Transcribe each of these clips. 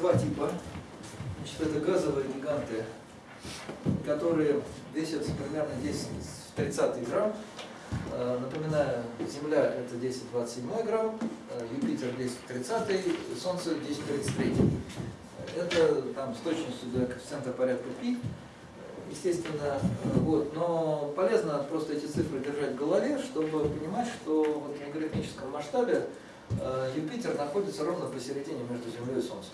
два типа. Значит, это газовые гиганты, которые весят примерно 10 30 грамм. Э, напоминаю, Земля это 10-27 грамм, э, Юпитер 10-30, Солнце 10-33. Это там с точностью до коэффициента порядка π. Естественно, вот, но полезно просто эти цифры держать в голове, чтобы понимать, что вот в логарифмическом масштабе э, Юпитер находится ровно посередине между Землей и Солнцем.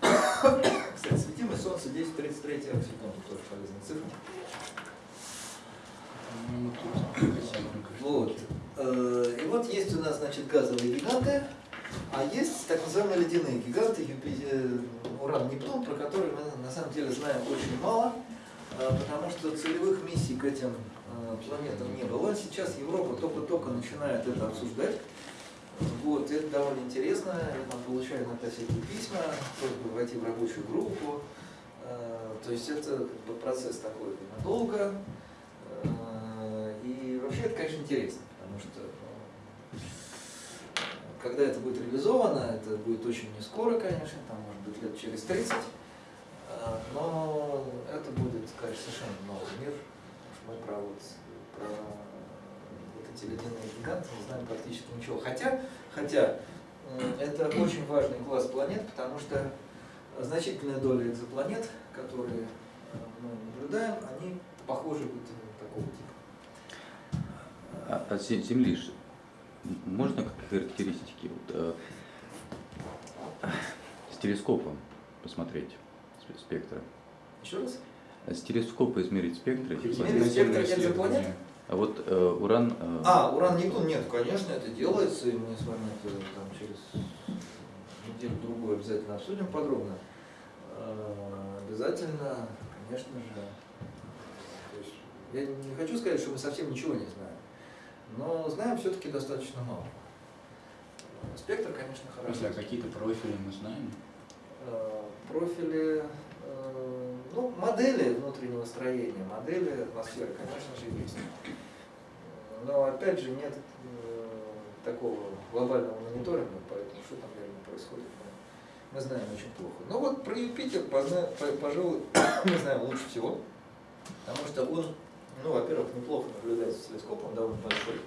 Кстати, светимость Солнца 10-33 секунды, тоже полезная цифра. Вот. Э, и вот есть у нас, значит, газовые гиганты, а есть так называемые ледяные гиганты, Юпитер, Уран, Нептун, про которые мы на самом деле знаем очень мало, э, потому что целевых миссий к этим э, планетам не было. Сейчас Европа только-только начинает это обсуждать. Вот, это довольно интересно, там получаю иногда всякие письма, просьбы войти в рабочую группу. То есть это процесс такой надолго, и вообще это, конечно, интересно, потому что когда это будет реализовано, это будет очень не скоро, конечно, там может быть лет через 30, а, но это будет, конечно, совершенно новый мир, мы про, вот, про вот эти ледяные гиганты не знаем практически ничего. Хотя, хотя это очень важный класс планет, потому что значительная доля экзопланет, которые мы наблюдаем, они похожи вот такого типа. А, а Земли можно как характеристики вот, э, с телескопом посмотреть спектра? Еще раз? С телескопа измерить спектры. Измерить спектры экзопланет? А вот э, уран... Э... А, уран Нептун нет, конечно, это делается, и мы с вами это там, через неделю-другую обязательно обсудим подробно. Э, обязательно, конечно же. Есть, я не хочу сказать, что мы совсем ничего не знаем но знаем все-таки достаточно мало. Спектр, конечно, хорошо. А какие-то профили мы знаем? Э, профили, э, ну, модели внутреннего строения, модели атмосферы, конечно же, есть. Но, опять же, нет э, такого глобального мониторинга, поэтому что там реально происходит, мы знаем очень плохо. Но вот про Юпитер, пожалуй, мы знаем лучше всего, потому что он ну, во-первых, неплохо наблюдается с телескопом, довольно большой.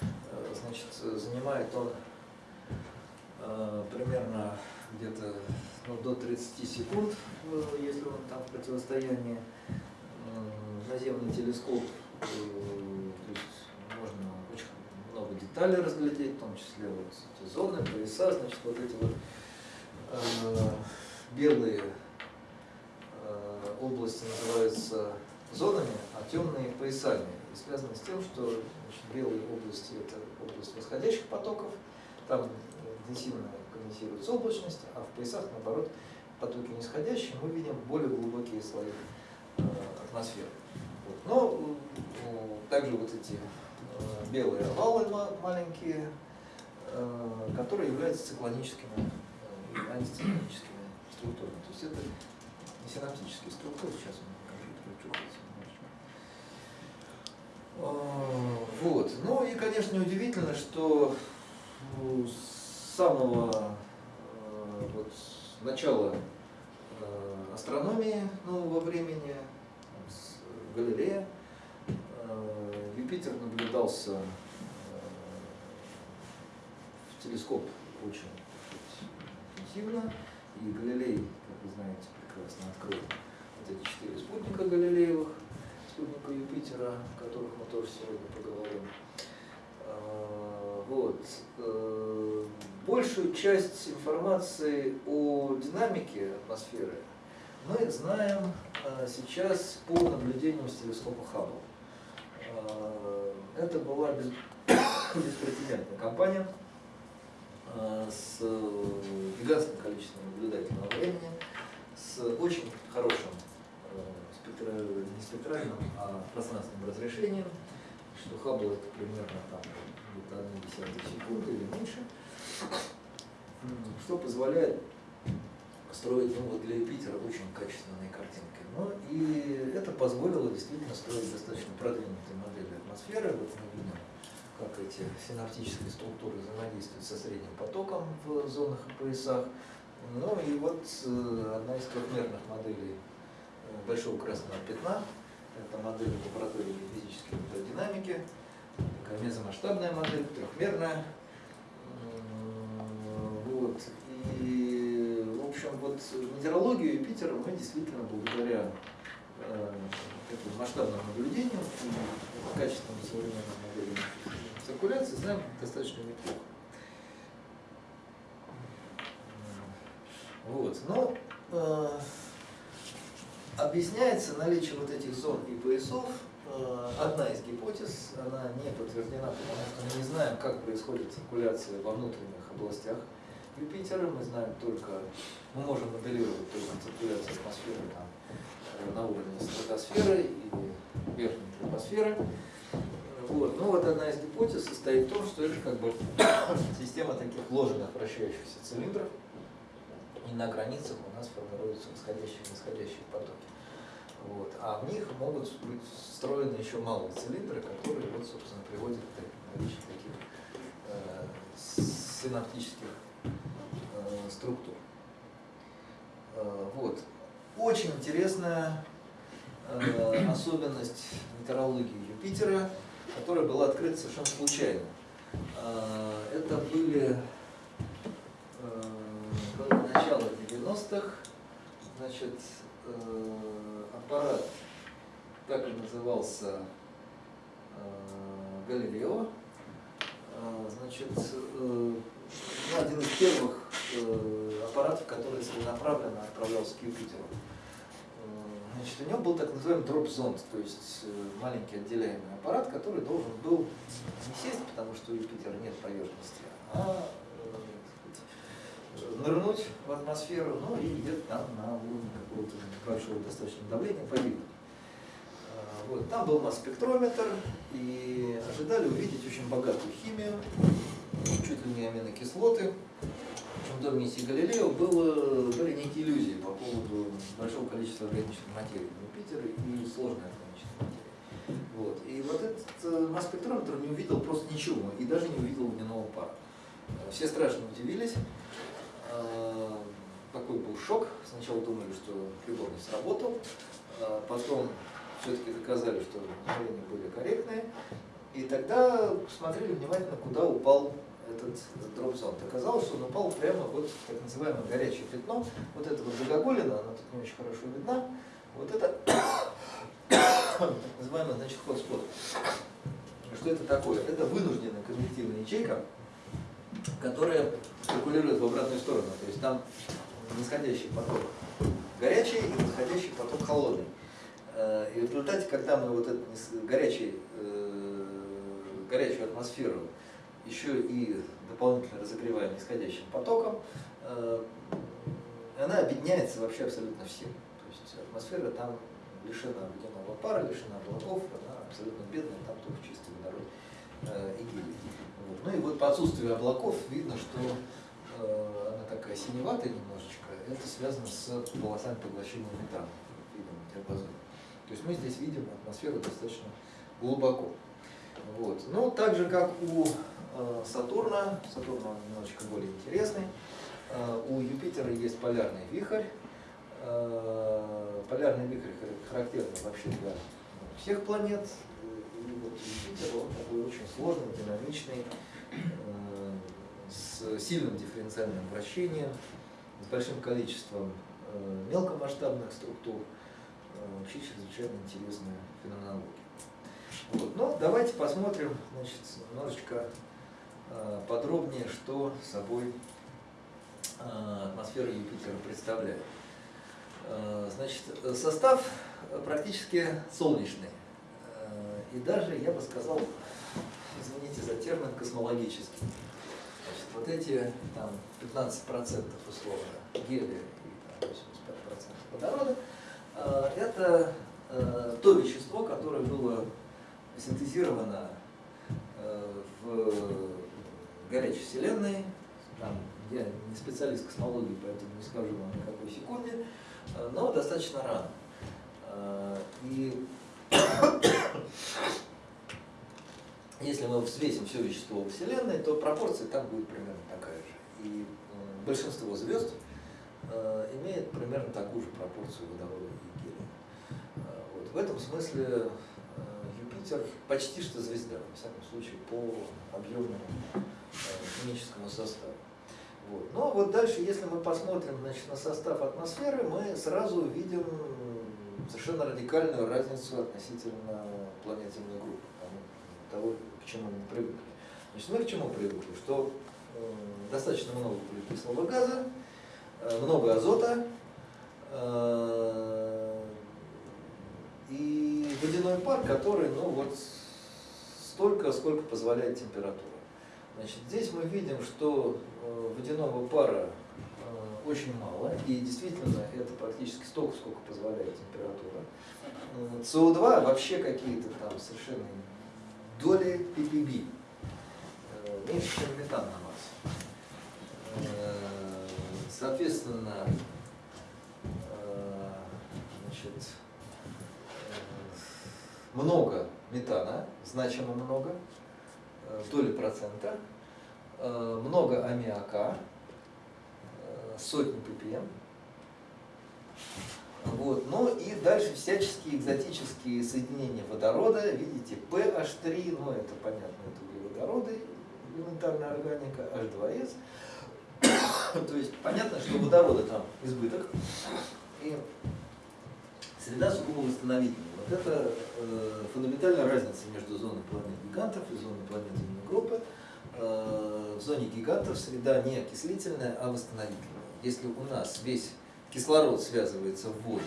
Э, значит, занимает он э, примерно где-то ну, до 30 секунд, э, если он там в противостоянии. Наземный телескоп, то есть можно очень много деталей разглядеть, в том числе вот эти зоны, пояса, значит, вот эти вот э, белые э, области называются зонами, а темные поясами. И связано с тем, что значит, белые области – это область восходящих потоков, там интенсивно конденсируется облачность, а в поясах, наоборот, потоки нисходящие, мы видим более глубокие слои э, атмосферы. Вот. Но также вот эти э, белые овалы маленькие, э, которые являются циклоническими антициклоническими структурами. То есть это не синаптические структуры, сейчас А, вот. Ну и, конечно, неудивительно, что самого э, вот, начала э, астрономии нового времени, с Галилея, э, Юпитер наблюдался в телескоп очень интенсивно, и Галилей, как вы знаете, прекрасно открыл вот эти четыре спутника Галилеевых, спутника Юпитера, о которых мы тоже сегодня поговорим. Вот. Э, большую часть информации о динамике атмосферы мы знаем э, сейчас по наблюдениям с телескопа Хаббл. А, это была беспрецедентная кампания э, с гигантским количеством наблюдательного времени, с очень хорошим спектра, не спектральным, а пространственным разрешением, что Хаббл это примерно там где-то 1 секунды или меньше, что позволяет строить ну, вот для Юпитера очень качественные картинки. Ну и это позволило действительно строить достаточно продвинутые модели атмосферы. Вот мы видим как эти синаптические структуры взаимодействуют со средним потоком в зонах и поясах. Ну и вот э, одна из трехмерных моделей э, большого красного пятна, это модель лаборатории физической динамики, мезомасштабная модель, трехмерная. Вот. И, в общем, вот метеорологию Юпитера мы действительно благодаря э, таким масштабным наблюдениям и качественным современным моделям циркуляции знаем достаточно неплохо. Вот. Но э, объясняется наличие вот этих зон и поясов. Э, одна из гипотез, она не подтверждена, потому что мы не знаем, как происходит циркуляция во внутренних областях Юпитера. Мы знаем только, мы можем моделировать только циркуляцию атмосферы там, э, на уровне стратосферы и верхней тропосферы. Вот. Ну вот одна из гипотез состоит в том, что это как бы система таких ложных вращающихся цилиндров, и на границах у нас формируются восходящие и нисходящие потоки. Вот. А в них могут быть встроены еще малые цилиндры, которые, вот, собственно, приводят к наличию таких э, синаптических э, структур. Э, вот. Очень интересная э, особенность метеорологии Юпитера, которая была открыта совершенно случайно. Э, это были э, было начало 90-х, значит, э, аппарат, так и назывался э, Галилео, э, значит, ну, один из первых аппаратов, который целенаправленно отправлялся к Юпитеру. Значит, у него был так называемый дроп-зонд, то есть маленький отделяемый аппарат, который должен был не сесть, потому что у Юпитера нет поверхности, а нырнуть в атмосферу, ну и где-то там на уровне какого-то большого достаточно давления погибнуть. А, вот. Там был масс-спектрометр, и ожидали увидеть очень богатую химию, чуть ли не аминокислоты. Причем до миссии Галилео было, были некие иллюзии по поводу большого количества органической материи в Юпитере и сложной органической материи. Вот. И вот этот э, масс-спектрометр не увидел просто ничего, и даже не увидел водяного пара. Все страшно удивились, такой был шок. Сначала думали, что прибор не сработал, а потом все-таки доказали, что измерения были корректные. И тогда посмотрели внимательно, куда упал этот дроп-зонд. Оказалось, что он упал прямо вот в так называемое горячее пятно. Вот это вот загогулина, она тут не очень хорошо видна. Вот это так называемый, значит, хот-спот. Что это такое? Это вынужденная конвективная ячейка, которая циркулирует в обратную сторону. То есть там нисходящий поток горячий и восходящий поток холодный. Э, и в результате, когда мы вот эту горячий, э, горячую атмосферу еще и дополнительно разогреваем нисходящим потоком, э, она объединяется вообще абсолютно всем. То есть атмосфера там лишена водяного пара, лишена облаков, она абсолютно бедная, там только чистый водород и гелий. Ну и вот по отсутствию облаков видно, что э, она такая синеватая немножечко, это связано с полосами поглощения метана. То есть мы здесь видим атмосферу достаточно глубоко. Вот. Ну, так же, как у э, Сатурна, Сатурн он немножечко более интересный, э, у Юпитера есть полярный вихрь. Э, полярный вихрь характерный вообще для всех планет, и вот Юпитер, он такой очень сложный, динамичный, с сильным дифференциальным вращением, с большим количеством э, мелкомасштабных структур, э, вообще чрезвычайно интересная феноменология. Вот. Но давайте посмотрим значит, немножечко подробнее, что собой атмосфера Юпитера представляет. Значит, состав практически солнечный. И даже, я бы сказал, извините за термин, космологический. Значит, вот эти там, 15% условно гелия и там, 85% водорода, э, это э, то вещество, которое было синтезировано э, в горячей вселенной. Там, я не специалист космологии, поэтому не скажу вам на какой секунде, но достаточно рано. Если мы взвесим все вещество во Вселенной, то пропорция там будет примерно такая же. И большинство звезд э, имеет примерно такую же пропорцию водорода и гелия. Э, вот. В этом смысле э, Юпитер почти что звезда, во всяком случае, по объемному химическому составу. Вот. Но вот дальше, если мы посмотрим значит, на состав атмосферы, мы сразу увидим совершенно радикальную разницу относительно планет Земной группы, того, к чему мы привыкли. Значит, мы к чему привыкли? Что э, достаточно много углекислого газа, э, много азота, э, и водяной пар, который, ну вот, столько, сколько позволяет температура. Значит, здесь мы видим, что э, водяного пара э, очень мало, и действительно это практически столько, сколько позволяет температура. СО2 вообще какие-то там совершенно доли ppb, э, меньше, чем метан на масс. Соответственно, значит, много метана, значимо много, доли процента, э, много аммиака, э, сотни ppm. Вот. Ну и дальше всяческие экзотические соединения водорода. Видите, PH3, ну это понятно, это углеводороды, элементарная органика, H2S. То есть понятно, что водорода там избыток. И среда сугубо восстановительная. Вот это э, фундаментальная разница между зоной планет гигантов и зоной планет земной группы. Э, в зоне гигантов среда не окислительная, а восстановительная. Если у нас весь кислород связывается в воду,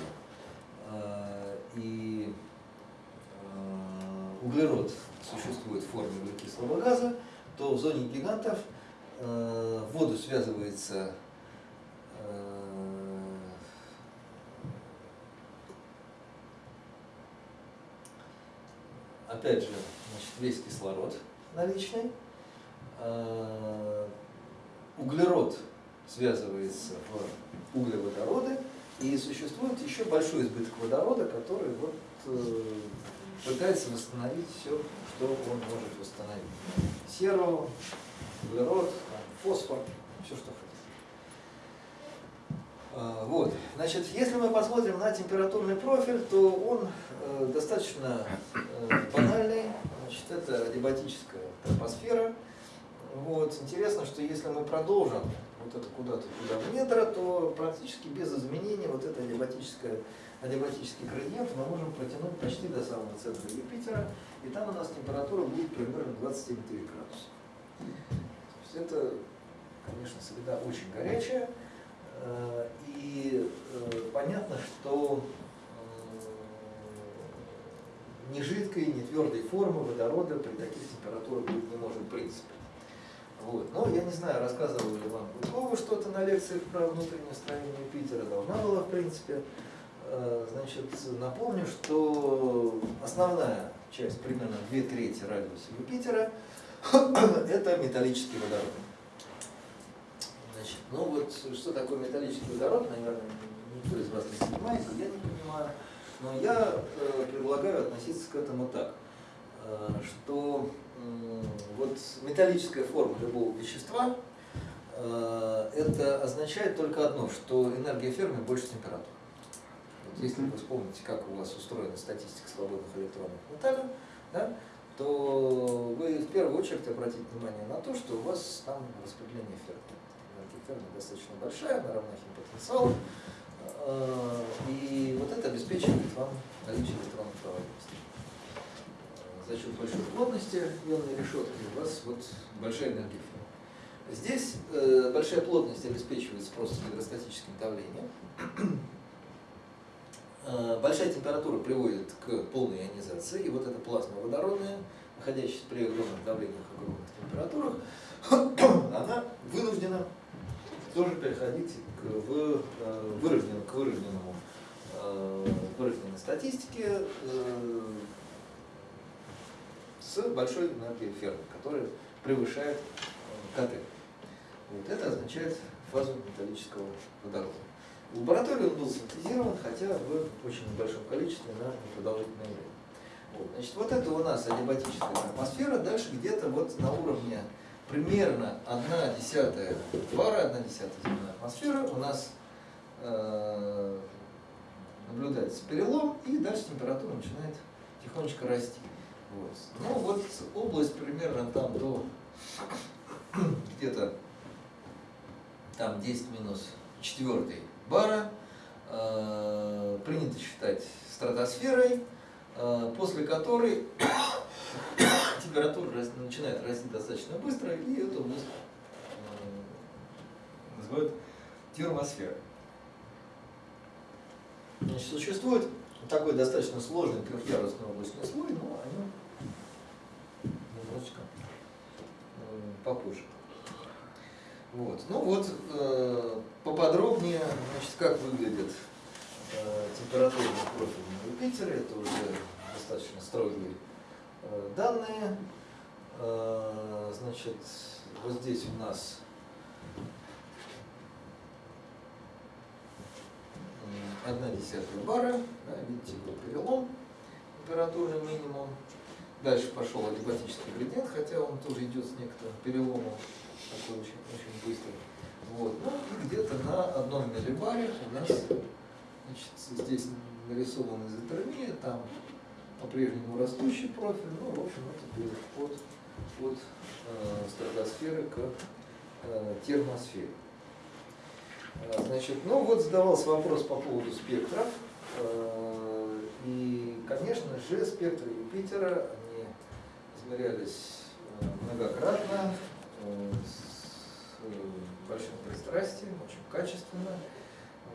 э, и э, углерод существует в форме углекислого газа, то в зоне гигантов э, в воду связывается опять же, значит, весь кислород наличный, углерод связывается в углеводороды, и существует еще большой избыток водорода, который вот, э, пытается восстановить все, что он может восстановить. Серу, углерод, фосфор, все, что хотите. А, вот. Значит, если мы посмотрим на температурный профиль, то он э, достаточно э, банальный. Значит, это адиабатическая тропосфера. Вот. Интересно, что если мы продолжим вот это куда-то туда в недра, то практически без изменений вот это адиабатическое, адиабатический градиент мы можем протянуть почти до самого центра Юпитера, и там у нас температура будет примерно 27 градуса. То есть это, конечно, среда очень горячая, Э, и э, понятно, что ни жидкой, ни твердой формы водорода при таких температурах быть не может в принципе. Вот. Но я не знаю, рассказывал ли вам Гудкова что-то на лекциях про внутреннее строение Питера, должна была в принципе. Э, значит, напомню, что основная часть, примерно две трети радиуса Юпитера, это металлический водород. Значит, ну вот, что такое металлический водород, наверное, никто из вас не понимает, я не понимаю. Но я э, предлагаю относиться к этому так, э, что вот металлическая форма любого вещества, э, это означает только одно, что энергия фермы больше температуры. Вот если вы вспомните, как у вас устроена статистика свободных электронов металла, да, то вы в первую очередь обратите внимание на то, что у вас там распределение фермы ферма достаточно большая, она равна химпотенциалу. Э, и вот это обеспечивает вам наличие электронной проводимости. Э, за счет большой плотности ионной решетки у вас вот большая энергия. Здесь э, большая плотность обеспечивается просто гидростатическим давлением. Большая температура приводит к полной ионизации, и вот эта плазма водородная, находящаяся при огромных давлениях, огромных температурах, она вынуждена тоже переходить к, в, э, вырожден, к вырожденному, э, вырожденной статистике э, с большой энергией фермы, которая превышает КТ. Вот это означает фазу металлического водорода. В лаборатории он был синтезирован, хотя в очень небольшом количестве на непродолжительное время. Вот, значит, вот это у нас адиабатическая атмосфера, дальше где-то вот на уровне примерно 1 десятая бара, 1 десятая земная атмосфера у нас э, наблюдается перелом, и дальше температура начинает тихонечко расти. Вот. Ну вот область примерно там до где-то там 10 минус 4 бара э, принято считать стратосферой, э, после которой температура начинает расти достаточно быстро, и эту область э, называют термосферой. Значит, существует такой достаточно сложный трехъярусный облачный слой, но о нем немножечко э, попозже. Вот. Ну вот, э, поподробнее, значит, как выглядит э, температурный профиль на Юпитере, это уже достаточно строгие э, данные. Э, значит, вот здесь у нас одна десятая бара, да, видите, перелом, температурный минимум. Дальше пошел адиабатический градиент, хотя он тоже идет с некоторым переломом, такой очень, очень быстрый. Вот. Ну и где-то на одном миллибаре у нас значит, здесь нарисована изотермия, там по-прежнему растущий профиль, ну, в общем, это переход от э, стратосферы к э, термосфере. Э, Значит, ну вот задавался вопрос по поводу спектров. Э, И, конечно же, спектры Юпитера, измерялись э, многократно, э, с э, большим пристрастием, очень качественно.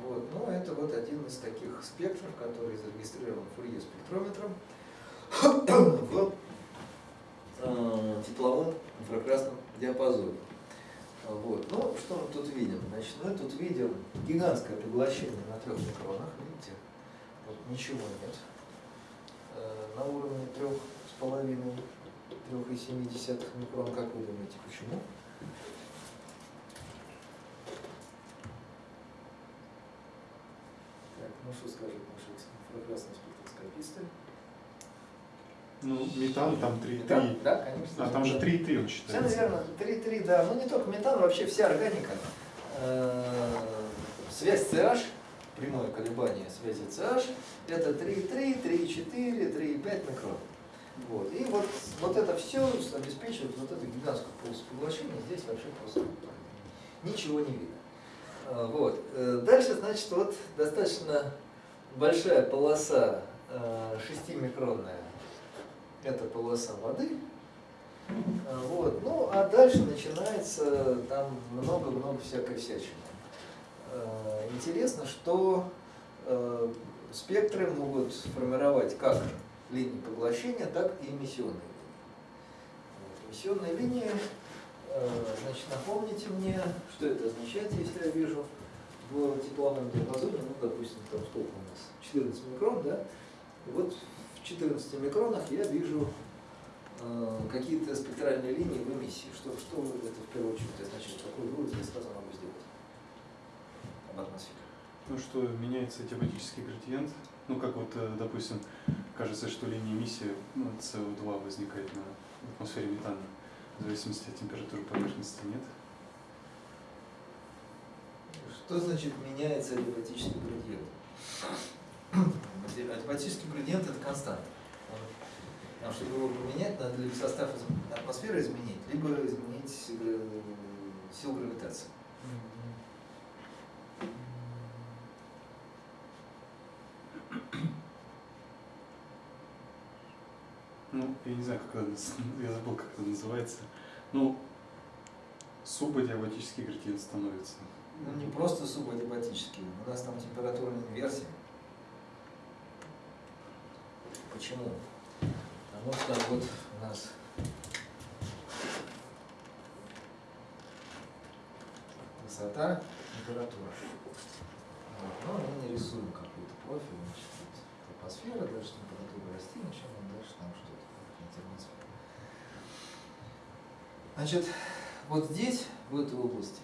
Вот. Но это вот один из таких спектров, который зарегистрирован Фурье спектрометром в тепловом инфракрасном диапазоне. Вот. Ну, что мы тут видим? Значит, мы тут видим гигантское поглощение на трех микронах, видите? Вот ничего нет. На уровне трех с половиной, трех и семи десятых микрон, как вы думаете, почему? Так, ну что скажут наши инфракрасные спектроскописты? Ну, метан там 3,3. Да, да, конечно. А там же 3,3 он Все считается. верно, 3,3, да. Ну не только метан, вообще вся органика. Э, Связь CH, прямое колебание связи CH, это 3,3, 3,4, 3,5 микрон. Вот. И вот, вот это все обеспечивает вот эту гигантскую полосу поглощения. Здесь вообще просто ничего не видно. Э, Вот. Э, Дальше, значит, вот достаточно большая полоса 6-микронная. Это полоса воды. А, Вот. Ну, а дальше начинается там много-много всякой всячины. Э, Интересно, что э, спектры могут формировать как линии поглощения, так и эмиссионные линии. Вот. Эмиссионные линии, э, значит, напомните мне, что это означает, если я вижу в тепловом диапазоне, ну, допустим, там сколько у нас, 14 микрон, да? И вот в 14 микронах я вижу э, какие-то спектральные линии в эмиссии. Что, что это в первую очередь означает? Какой вывод я сразу могу сделать об атмосфере? Ну что, меняется диабатический градиент. Ну, как вот, э, допустим, кажется, что линия эмиссии ну, СО2 возникает на атмосфере метана. В зависимости от температуры поверхности нет. Что значит меняется адиабатический градиент? Адиабатический градиент это константа. Он- а чтобы его поменять, надо либо состав атмосферы изменить, либо изменить э, силу гравитации. Ну, я не знаю, как это, наз- я забыл, как это называется. Ну, субадиабатический градиент становится. Ну, не просто субадиабатический, у нас там температурная инверсия. Почему? Потому что вот у нас высота, температура. Вот. Ну, мы не рисуем какой-то профиль, значит, вот тропосфера, дальше температура расти, начнем, дальше там что-то, термосфера. Значит, вот здесь, в этой области,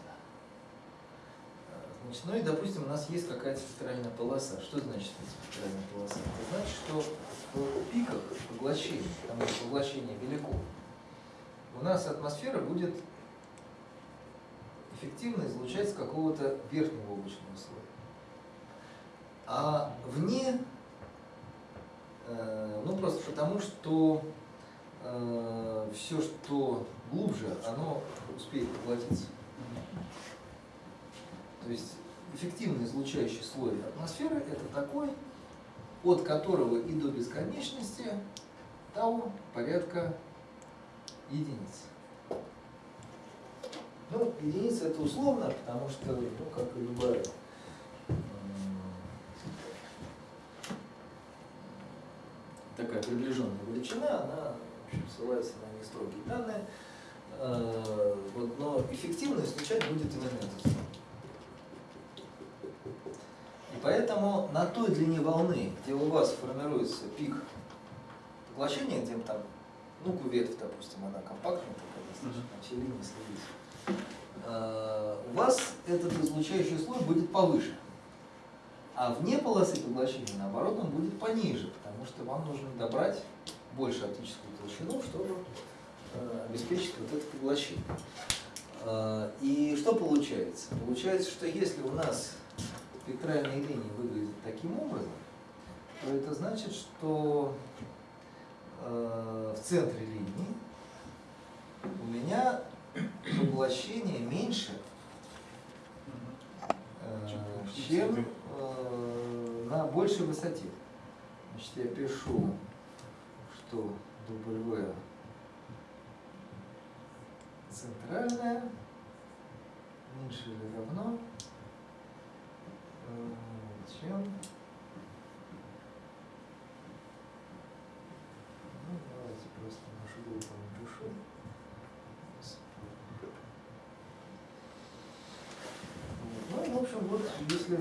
Значит, ну и, допустим, у нас есть какая-то спектральная полоса. Что значит спектральная полоса? Это значит, что в пиках поглощения, что поглощение велико, у нас атмосфера будет эффективно излучать с какого-то верхнего облачного слоя. А вне, э, ну просто потому, что все, что глубже, оно успеет поглотиться. То есть эффективный излучающий слой атмосферы это такой, от которого и до бесконечности тау порядка единиц. Ну, единица это условно, потому что, ну, как и любая такая приближенная величина, она общем, ссылается на нестрогие данные. Э, вот, но эффективно излучать будет именно этот И поэтому на той длине волны, где у вас формируется пик поглощения, где там, ну, кувет, допустим, она компактная такая, достаточно, все линии следить, э, у вас этот излучающий слой будет повыше. А вне полосы поглощения, наоборот, он будет пониже, потому что вам нужно добрать больше оптическую толщину, чтобы э, обеспечить вот это поглощение. Э, и что получается? Получается, что если у нас спектральные линии выглядят таким образом, то это значит, что э, в центре линии у меня поглощение меньше, чем на большей высоте. Значит, я пишу, что W центральная меньше или равно э, чем ну, давайте просто нашу группу напишу. Ну, в общем, вот, если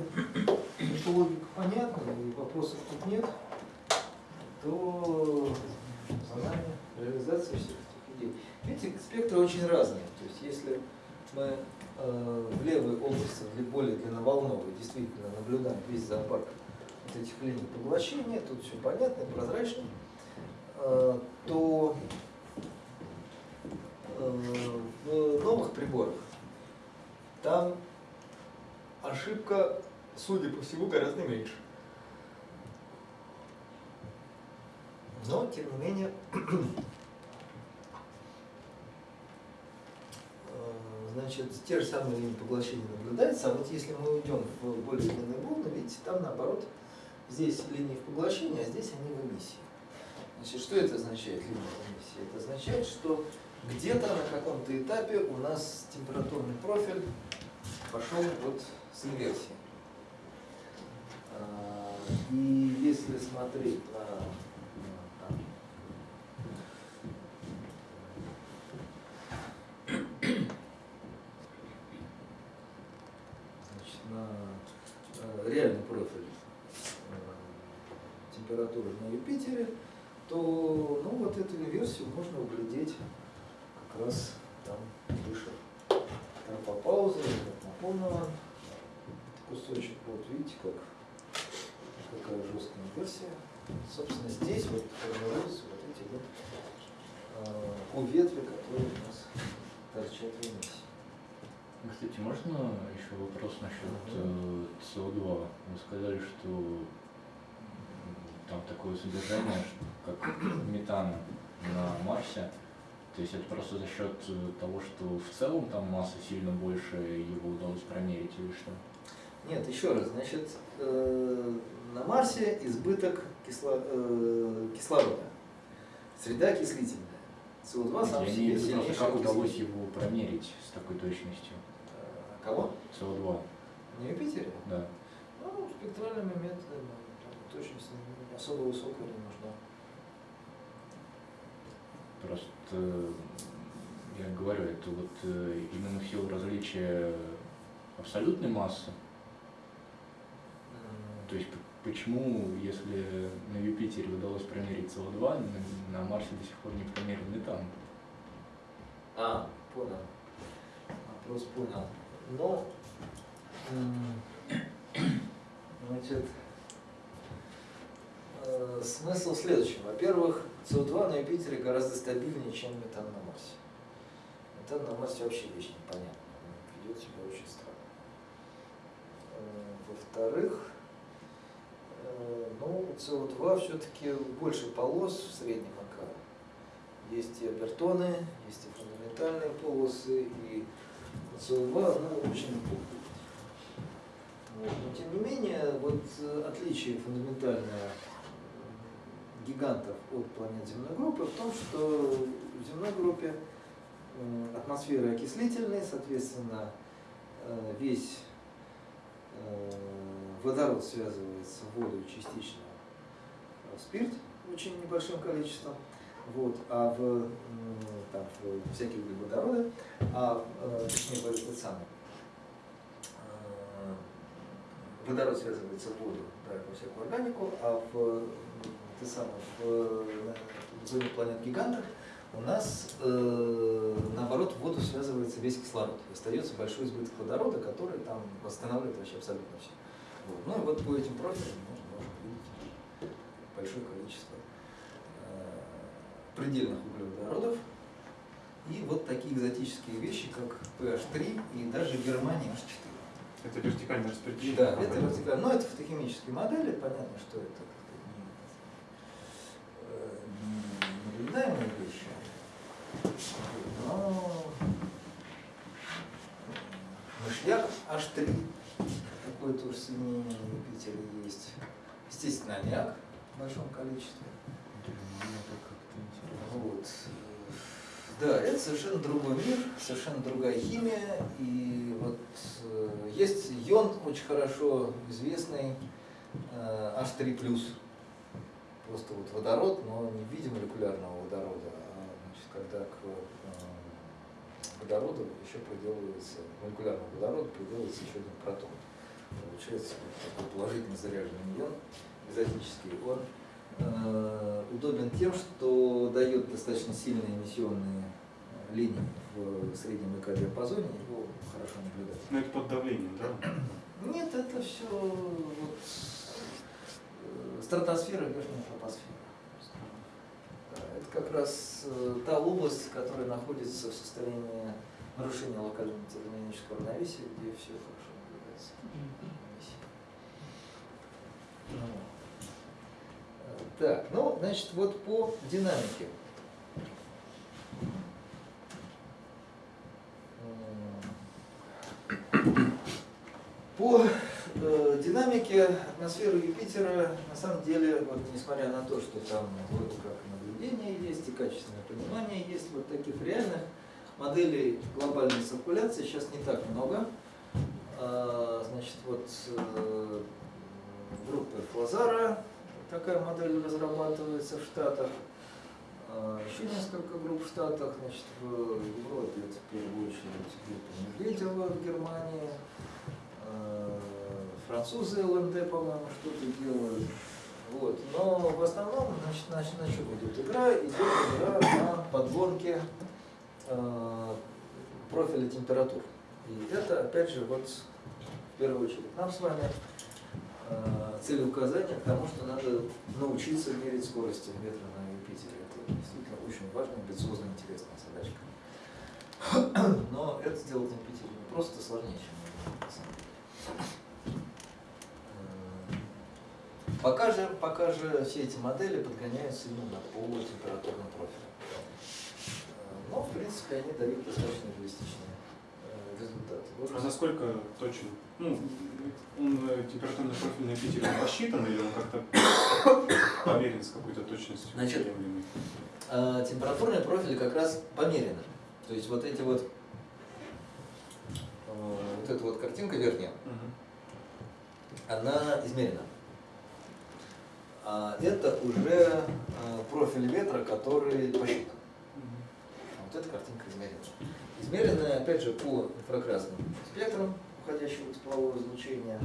эта логика понятна и вопросов тут нет, то нами реализация всех этих идей. Видите, спектры очень разные. То есть если мы э, в левой области, для более длинноволновой, действительно наблюдаем весь зоопарк вот этих линий поглощения, тут все понятно, прозрачно, э, то э, в новых приборах там ошибка, судя по всему, гораздо меньше. Но, тем не менее, э, значит, те же самые линии поглощения наблюдаются, а вот если мы уйдем в более длинные волны, видите, там наоборот, здесь линии в поглощении, а здесь они в эмиссии. Значит, что это означает, линии в эмиссии? Это означает, что где-то на каком-то этапе у нас температурный профиль пошел вот с инверсией. А, и если смотреть на реальный профиль э, температуры на Юпитере, то ну, вот эту инверсию можно углядеть как раз там выше. Тропопауза, наполнила кусочек. Вот видите, как какая жесткая инверсия. Собственно, здесь вот формируются вот эти вот э, ветви, которые у нас торчат в эмиссии. Кстати, можно еще вопрос насчет э, СО2? Вы сказали, что там такое содержание, как метана на Марсе. То есть это просто за счет э, того, что в целом там масса сильно больше, его удалось промерить или что? Нет, еще раз, значит, э, на Марсе избыток кисло, э, кислорода. Среда окислительная. СО2 сам Я себе сильнейший Как удалось его промерить с такой точностью? Кого? СО2. На Юпитере? Да. Ну, спектральными методами. Точность особо высокая не нужна. Просто я говорю, это вот э, именно в силу различия абсолютной массы. То есть почему, если на Юпитере удалось промерить СО2, на, на Марсе до сих пор не промерен метан? А, понял. Вопрос понял. Но Значит, э, смысл в следующем. Во-первых, СО2 на Юпитере гораздо стабильнее, чем метан на Марсе. Метан на Марсе вообще вещь непонятная. Он ведет себя очень странно. Э, Во-вторых, э, ну, СО2 все-таки больше полос в среднем АК. Есть и обертоны, есть и фундаментальные полосы, и СО2 ну, очень плохо. Но тем не менее, вот э, отличие фундаментальное гигантов от планет земной группы в том, что в земной группе э, атмосфера окислительная, соответственно, э, весь э, водород связывается в воду частично в спирт очень небольшим количеством, вот, а в, там, в всякие углеводороды, а точнее говоря, этот самый водород связывается в воду, да, во всякую органику, а в, ты самый, в, э, в зоне планет гигантов у нас э, наоборот в воду связывается весь кислород. Остается большой избыток водорода, который там восстанавливает вообще абсолютно все. Вот. Ну и вот по этим профилям можно, можно видеть большое количество э, предельных углеводородов и вот такие экзотические вещи, как PH3 и даже Германия H4. Это вертикальное распределение. Да, это вертикально. Но это фотохимические модели, понятно, что это как-то не, э, не наблюдаемые вещи. Но мышьяк H3, такое тоже соединение на Юпитере есть. Естественно, аммиак в большом количестве. Вот. Да, это совершенно другой мир, совершенно другая химия. И вот э, есть йон очень хорошо известный, э, H3+. Просто вот водород, но не в виде молекулярного водорода, а значит, когда к э, водороду еще приделывается, молекулярному водороду приделывается еще один протон. Получается вот такой положительно заряженный ион, экзотический. Он э, удобен тем, что дает достаточно сильные эмиссионные э, линии в среднем ЭК-диапазоне, его хорошо наблюдать. Ну это под давлением, да? Нет, это все вот, стратосфера, верхняя тропосфера. Это как раз э, та область, которая находится в состоянии нарушения локального термодинамического равновесия, где все хорошо наблюдается. Так, ну, значит, вот по динамике. По э, динамике атмосферы Юпитера, на самом деле, вот несмотря на то, что там вроде как наблюдение есть и качественное понимание есть, вот таких реальных моделей глобальной циркуляции сейчас не так много. А, Значит, вот э, группа Флазара, такая модель разрабатывается в Штатах. А, Еще несколько групп в Штатах, значит, в Европе это в первую очередь группа Медведева в Германии, а, французы ЛНД, по-моему, что-то делают. Вот. Но в основном, значит, на, на чем идет игра? Идет игра на подгонке э, профиля температур. И это, опять же, вот в первую очередь нам с вами э, целеуказание к тому, что надо научиться мерить скорости ветра на Юпитере. Это действительно очень важная, амбициозная, интересная задачка. Но это сделать на Юпитере не просто сложнее, чем на самом деле. Э, Пока же, пока же все эти модели подгоняются именно по температурным профилям. Э, Но, в принципе, они дают достаточно реалистичные э, результаты. Вот А насколько точен? Ну, он э, температурный профиль на Питере посчитан или он как-то поверен с какой-то точностью? Значит, температурные профили как раз померены. То есть вот эти вот, вот эта вот картинка верхняя, Мгм. она измерена. А это уже э, профиль ветра, который посчитан. А Вот эта картинка измерена. Измеренная, опять же, по инфракрасным спектрам уходящего теплового излучения.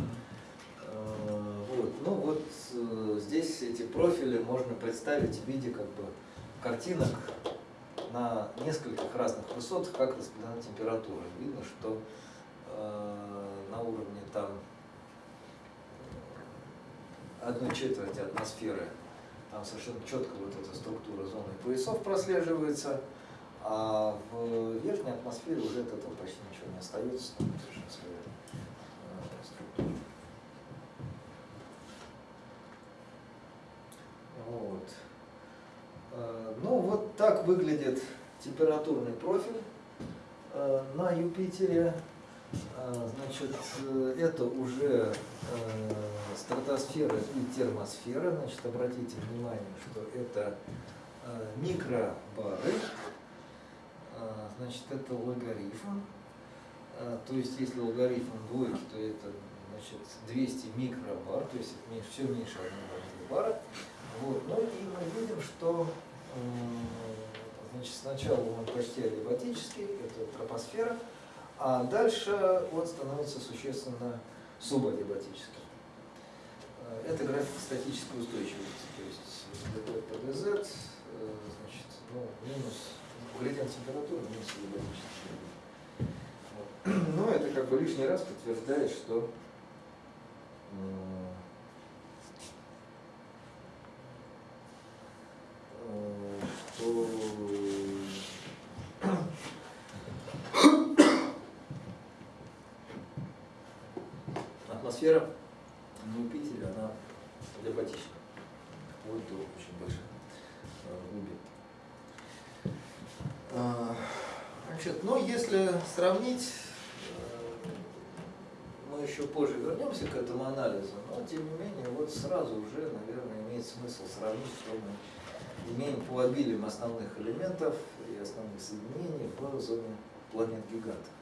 Э, Вот. Ну вот э, здесь эти профили можно представить в виде как бы картинок на нескольких разных высотах, как распределена температура. Видно, что на уровне там одной четверти атмосферы, там совершенно четко вот эта структура зоны поясов прослеживается, а в верхней атмосфере уже от этого почти ничего не остается, там совершенно своя э, структура. Вот. Э, Ну вот так выглядит температурный профиль э, на Юпитере. Э, Значит, э, это уже э, стратосфера и термосфера. Значит, обратите внимание, что это э, микробары. Э, Значит, это логарифм. Э, То есть, если логарифм двойки, то это значит, 200 микробар, то есть это все меньше одного бара. Вот. Ну и мы видим, что значит, сначала он почти алибатический, это тропосфера, а дальше он становится существенно субалибатическим. Э, Это график статической устойчивости, то есть ДП ПДЗ, э, значит, ну, минус градиент температуры, минус алибатический. Вот. Ну, это как бы лишний раз подтверждает, э, что атмосфера на Юпитере, она алибатическая, вплоть до очень больших э, глубин. А, Значит, ну, если сравнить, э, мы еще позже вернемся к этому анализу, но тем не менее, вот сразу уже, наверное, имеет смысл сравнить, что мы имеем по обилиям основных элементов и основных соединений в зоне планет-гигантов.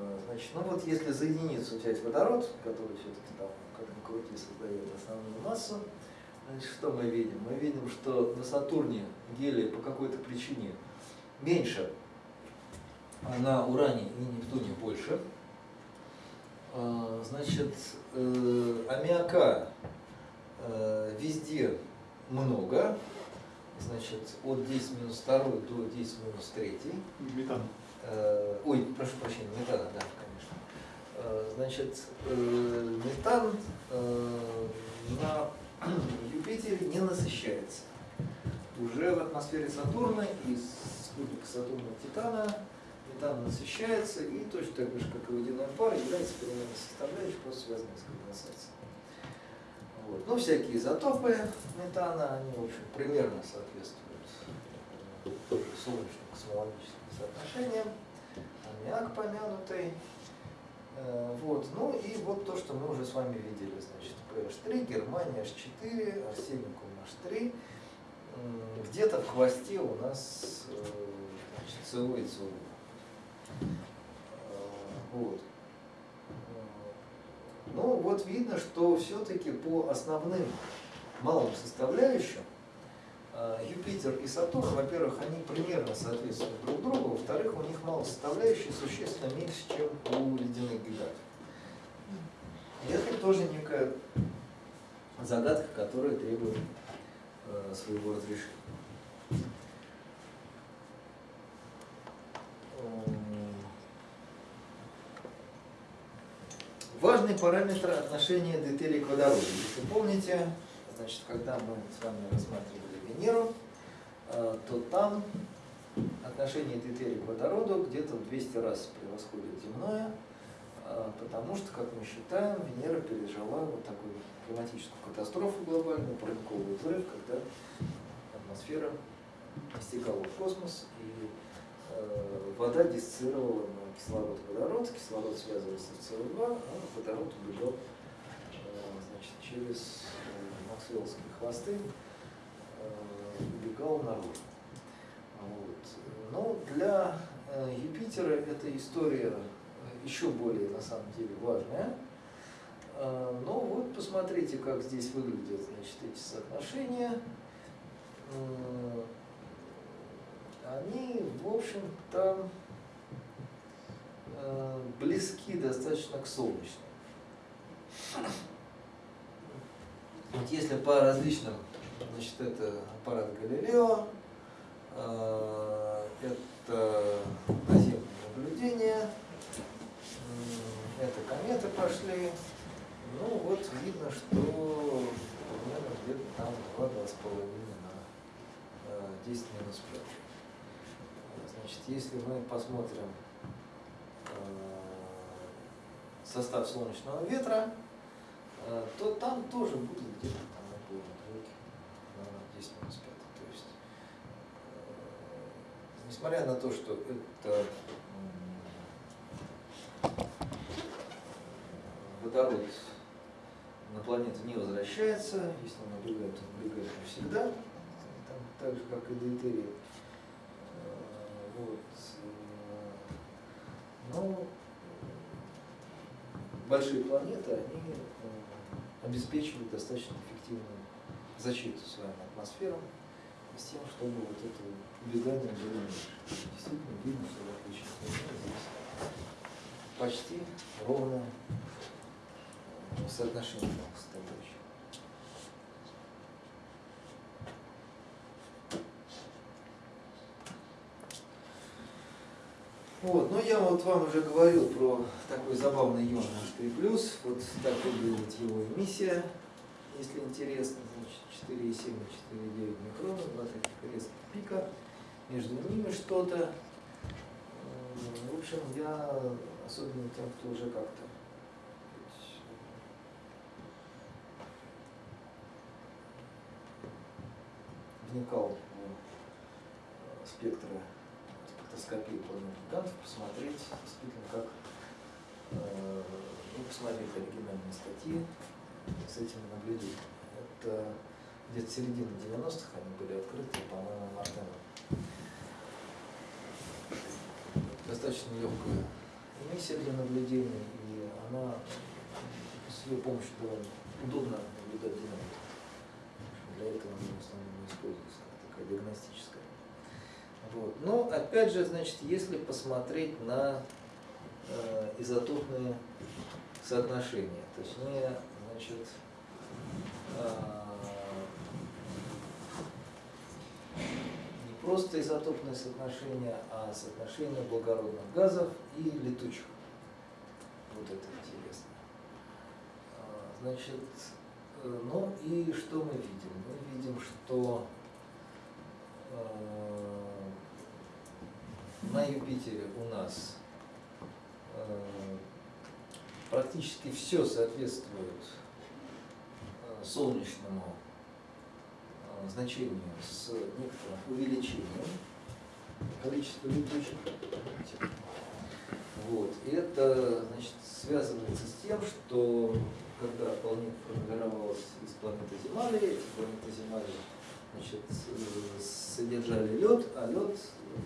Э, Значит, ну вот если за единицу взять водород, который все-таки там, как ни крути, создает основную массу, значит, что мы видим? Мы видим, что на Сатурне гелия по какой-то причине меньше, а на Уране и Нептуне больше. А, Значит, э, аммиака э, везде много, значит, от 10 минус 2 до 10 минус 3. Метан. Э, Ой, прошу прощения, метана, да, конечно. Э, Значит, э, метан на Юпитере не насыщается. Уже в атмосфере Сатурна из спутника Сатурна Титана метан насыщается и точно так же, как и водяной пар, является переменной составляющей, просто связанной с конденсацией. Вот. Ну, всякие изотопы метана, они, в общем, примерно соответствуют э, тоже соотношениям. Аммиак помянутый. Э, Вот. Ну и вот то, что мы уже с вами видели. Значит, PH3, Германия H4, Арсеникум H3. М, Где-то в хвосте у нас э, значит, СО и ЦО. Вот. Э, Ну, вот видно, что все-таки по основным малым составляющим э, Юпитер и Сатурн, во-первых, они примерно соответствуют друг другу, во-вторых, у них малые составляющие существенно меньше, чем у ледяных гигантов. И это тоже некая загадка, которая требует э, своего разрешения. М, Важный параметр отношения дейтерия к водороду. Если помните, значит, когда мы с вами рассматривали Венеру, э, то там отношение дейтерия к водороду где-то в 200 раз превосходит земное, э, потому что, как мы считаем, Венера пережила вот такую климатическую катастрофу глобальную, парниковый взрыв, когда атмосфера стекала в космос, и э, вода диссоциировала на кислород и водород, кислород связывался с СО2, а водород убегал значит, через максвеллские хвосты, убегал наружу. Вот. Но для э, Юпитера эта история еще более, на самом деле, важная. Э, Но вот посмотрите, как здесь выглядят значит, эти соотношения. Они, в общем-то, э, близки достаточно к солнечным. Вот если по различным, значит, это аппарат Галилео, э, это наземное наблюдение, м, это кометы пошли. Ну вот видно, что примерно где-то там 2, 2,5 на э, 10 минус 5. Значит, если мы посмотрим э, состав солнечного ветра, то там тоже будет где-то там около двойки на 10 минус 5. То есть, э, несмотря на то, что это водород на планету не возвращается, если он убегает, то убегает навсегда, там, так же, как и дейтерий. Э, Вот. э, Но большие планеты, они э, обеспечивают достаточно эффективную защиту своим атмосферам с тем, чтобы вот это было меньше. Действительно видно, что в отличие от Луны здесь почти ровное э, соотношение составляющих. Вот, ну я вот вам уже говорил про такой забавный ион H3+, вот так выглядит его эмиссия, если интересно, значит 4,7 и 4,9 микрона, два таких резких пика, между ними что-то. М, В общем, я, особенно тем, кто уже как-то вникал в э, спектры спектроскопии планет гигантов, посмотреть действительно, как э, ну, посмотреть оригинальные статьи с этими наблюдениями. Это где-то середина 90-х они были открыты, по-моему, Мартеном. Достаточно легкая эмиссия для наблюдения, и она с ее помощью довольно удобно наблюдать динамику. Для этого она в основном используется такая диагностическая. Вот. Но опять же, значит, если посмотреть на э, изотопные соотношения, точнее, значит, э, не просто изотопные соотношения, а соотношение благородных газов и летучих. Вот это интересно. А, Значит, э, ну и что мы видим? Мы видим, что э, на Юпитере у нас э, практически все соответствует солнечному значению с некоторым увеличением количества летучих. Вот. И это значит, связывается с тем, что когда планета формировалась из планеты Земали, эти планеты Земали значит, содержали лед, а лед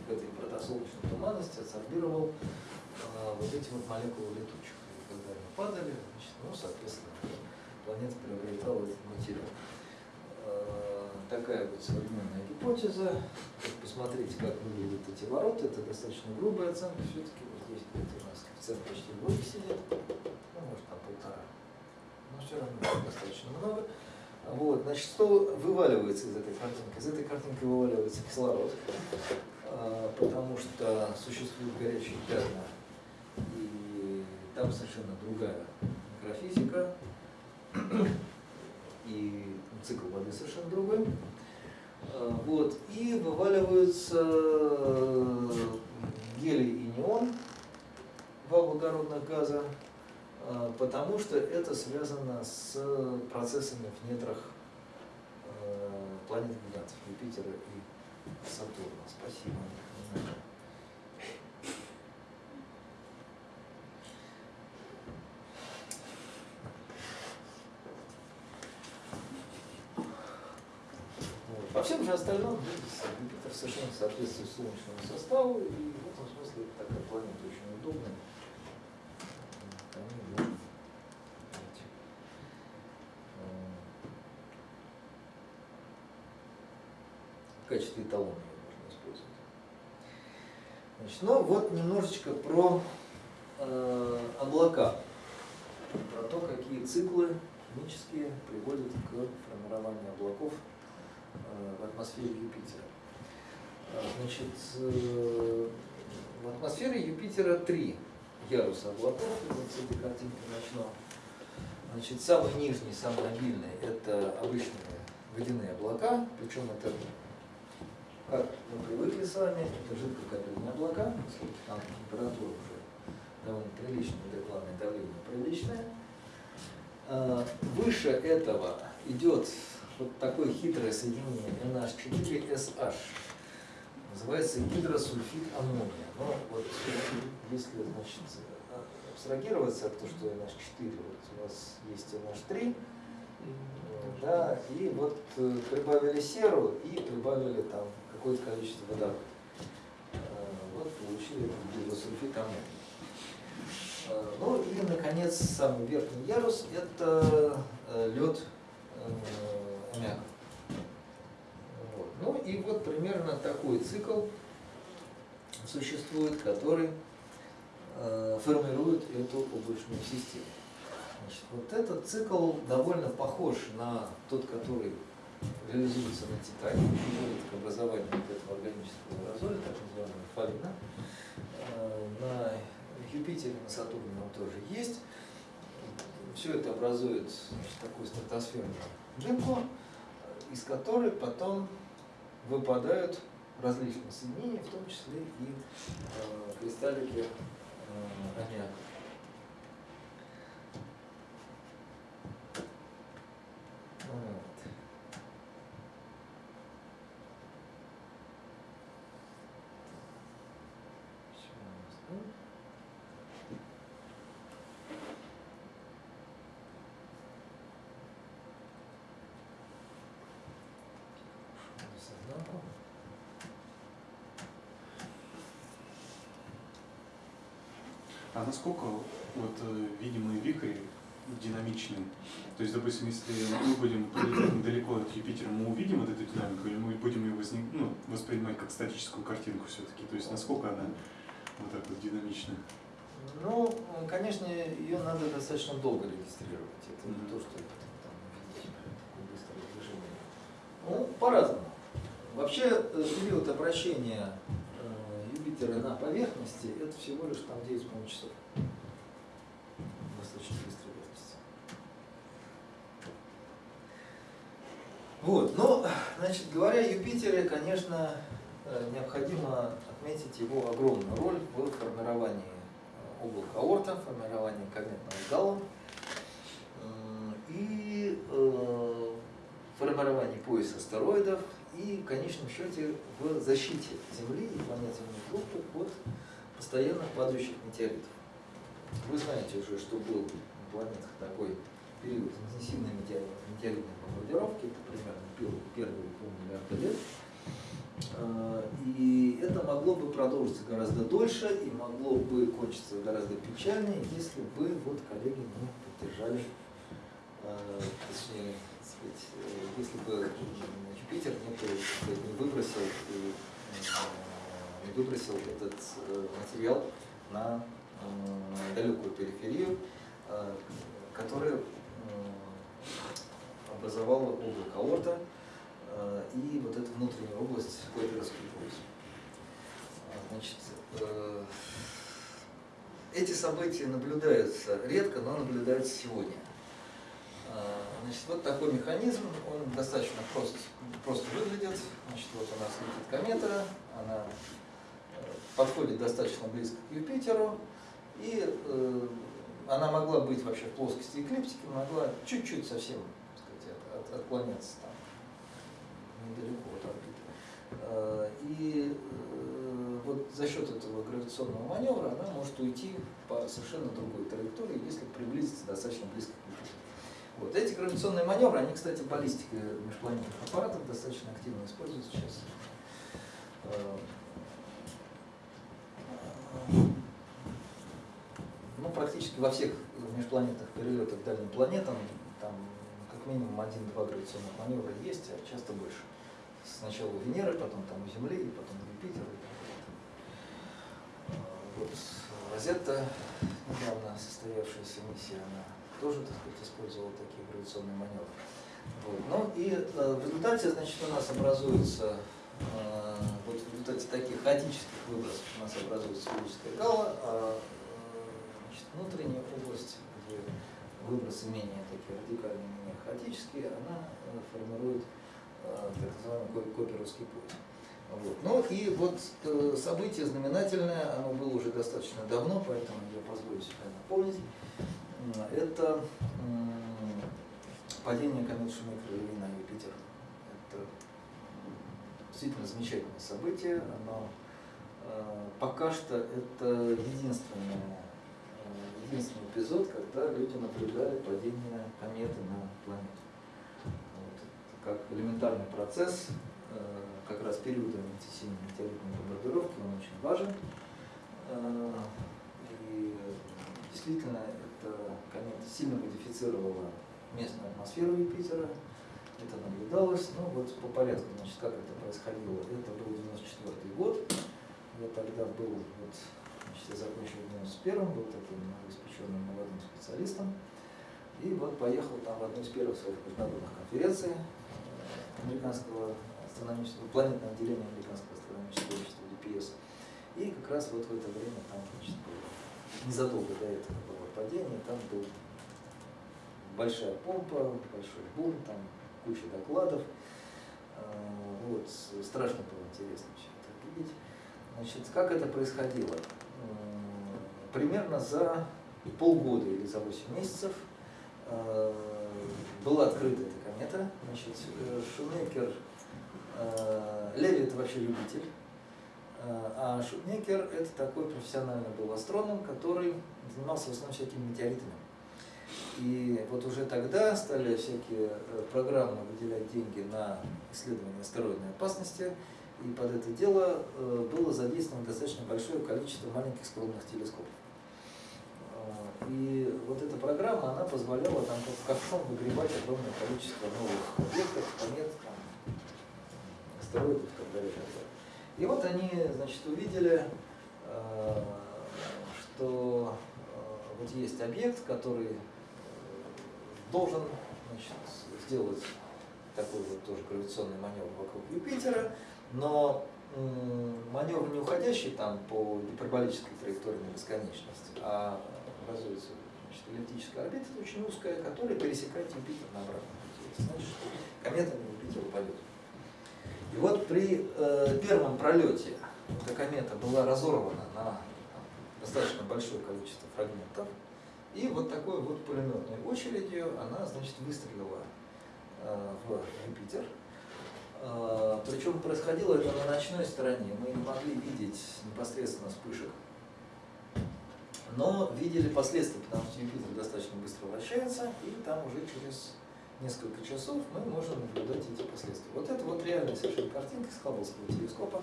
в этой протосолнечной туманности абсорбировал а, вот эти вот молекулы летучих. И когда они падали, значит, ну, соответственно, планета приобретала этот материал. Такая вот современная гипотеза. Посмотрите, как выглядят эти ворота. Это достаточно грубая оценка. Все-таки вот здесь где-то у нас коэффициент почти двойки сидит. Ну, может, там полтора. Но все равно достаточно много. Вот, значит, что вываливается из этой картинки? Из этой картинки вываливается кислород, а, потому что существуют горячие пятна, и там совершенно другая микрофизика, и цикл воды совершенно другой. А, Вот, и вываливаются гелий и неон, два благородных газа, а, потому что это связано с процессами в недрах э, планет гигантов Юпитера и Сатурна. Спасибо. Остальном видите, Юпитер совершенно соответствует Солнечному составу, и в этом смысле такая планета очень удобная. В качестве эталона ее можно использовать. Значит, ну вот немножечко про э, облака, про то, какие циклы химические приводят к формированию облаков в атмосфере Юпитера. А, Значит, э, в атмосфере Юпитера три яруса облаков, вот с этой картинки начну. Значит, самый нижний, самый обильный – это обычные водяные облака, причем это, как мы привыкли с вами, это жидкокапельные облака, поскольку там температура уже довольно приличная, молекулярное давление приличное. А, Выше этого идет вот такое хитрое соединение NH4SH. Называется гидросульфид аммония. Но вот если значит, абстрагироваться от того, что NH4, вот у вас есть NH3, да, и вот э, прибавили серу и прибавили там какое-то количество водорода. Э, Вот получили гидросульфид аммония. Э, Ну и, наконец, самый верхний ярус – это лед аммиака. Вот. Ну и вот примерно такой цикл существует, который э, формирует эту облачную систему. Значит, вот этот цикл довольно похож на тот, который реализуется на Титане, приводит к образованию вот этого органического аэрозоля, так называемого фалина. Э, На Юпитере, на Сатурне он тоже есть. Все это образует значит, такую стратосферную дымку, из которой потом выпадают различные соединения, в том числе и э, кристаллики э. Вот. Сейчас, да? Сознанку. А насколько вот э, видимые вихри динамичны? То есть, допустим, если мы будем недалеко от Юпитера, мы увидим вот эту динамику, или мы будем ее возник, ну, воспринимать как статическую картинку все-таки? То есть, насколько она вот так вот динамична? Ну, конечно, ее надо достаточно долго регистрировать. Это не то, что там такое быстрое движение. Ну, по-разному. Вообще, э, период обращения Юпитера на поверхности это всего лишь там 9,5 часов. Достаточно быстрой верности. Вот, ну, значит, говоря о Юпитере, конечно, э, необходимо отметить его огромную роль в формировании э, облака Орта, формировании кометного гала и э, формировании пояса астероидов и, в конечном счете, в защите Земли и планет земной группы от постоянно падающих метеоритов. Вы знаете уже, что был на планетах такой период интенсивной метеор- метеоритной бомбардировки, это примерно первые, полмиллиарда лет. А, И это могло бы продолжиться гораздо дольше и могло бы кончиться гораздо печальнее, если бы вот коллеги не поддержали, а, точнее, э, если бы м, Юпитер не, не выбросил и, э, не выбросил этот э, материал на э, далекую периферию, э, которая образовала облако Орта э, и вот эту внутреннюю область Клайпедовский пояс. А, Значит, э, эти события наблюдаются редко, но наблюдаются сегодня. А, Значит, вот такой механизм, он достаточно прост, просто выглядит. Значит, вот у нас летит комета, она э, подходит достаточно близко к Юпитеру, и э, она могла быть вообще в плоскости эклиптики, могла чуть-чуть совсем сказать, от- от- отклоняться там недалеко от орбиты. Э, И э, вот за счет этого гравитационного маневра она может уйти по совершенно другой траектории, если приблизиться достаточно близко к Юпитеру. Вот. Эти гравитационные маневры, они, кстати, в баллистике межпланетных аппаратов достаточно активно используются сейчас. Э, Ну, практически во всех межпланетных перелетах к дальним планетам там как минимум один-два гравитационных маневра есть, а часто больше. Сначала у Венеры, потом там у Земли, и потом у Юпитера. А, Вот Розетта, недавно состоявшаяся миссия, она тоже, так сказать, использовала такие гравитационные маневры. Вот. Ну и э, в результате, значит, у нас образуется, э, вот в результате таких хаотических выбросов у нас образуется сферическая гала, а э, внутренняя область, где выбросы менее такие радикальные, менее хаотические, она формирует так называемый ко- коперовский пояс. Вот. Ну и вот событие знаменательное, оно было уже достаточно давно, поэтому я позволю себе напомнить. Это падение кометы Шумейкера-Леви на Юпитер. Это действительно замечательное событие. Оно э, пока что это единственное, э, единственный эпизод, когда люди наблюдали падение кометы на планету. Вот. Как элементарный процесс, э, как раз интенсивной метеоритной бомбардировки, он очень важен. И действительно, комета сильно модифицировала местную атмосферу Юпитера. Это наблюдалось. Ну вот по порядку, значит, как это происходило. Это был 94 год. Я тогда был, вот, значит, я закончил в 91 был таким новоиспеченным молодым специалистом. И вот поехал там в одну из первых своих международных конференций э, американского астрономического, планетного отделения американского астрономического общества DPS. И как раз вот в это время там, значит, незадолго до этого было падение, там был большая помпа, большой бум, там куча докладов. Э, Вот, страшно было интересно все это видеть. Значит, как это происходило? Примерно за полгода или за 8 месяцев э, была открыта эта комета. Значит, э, Шумекер, э, Леви это вообще любитель, а Шумекер это такой профессиональный был астроном, который занимался в основном всякими метеоритами. И вот уже тогда стали всякие э, программы выделять деньги на исследование астероидной опасности, и под это дело э, было задействовано достаточно большое количество маленьких скромных телескопов. Э, И вот эта программа, она позволяла там как ковшом выгребать огромное количество новых объектов, планет, там, астероидов и так далее. И вот они, значит, увидели, э, что э, вот есть объект, который э, должен значит, сделать такой вот тоже гравитационный маневр вокруг Юпитера, но маневр не уходящий там по гиперболической траектории на бесконечность, а образуется значит, эллиптическая орбита очень узкая, которая пересекает Юпитер на обратном пути. Значит, комета на Юпитер упадет. И вот при э, первом пролете эта комета была разорвана на достаточно большое количество фрагментов, и вот такой вот пулеметной очередью она, значит, выстрелила э, в Юпитер. Э, Причем происходило это на ночной стороне. Мы не могли видеть непосредственно вспышек, но видели последствия, потому что Юпитер достаточно быстро вращается, и там уже через несколько часов мы можем наблюдать эти последствия. Вот это вот реальная совершенно картинка с Хабблского телескопа.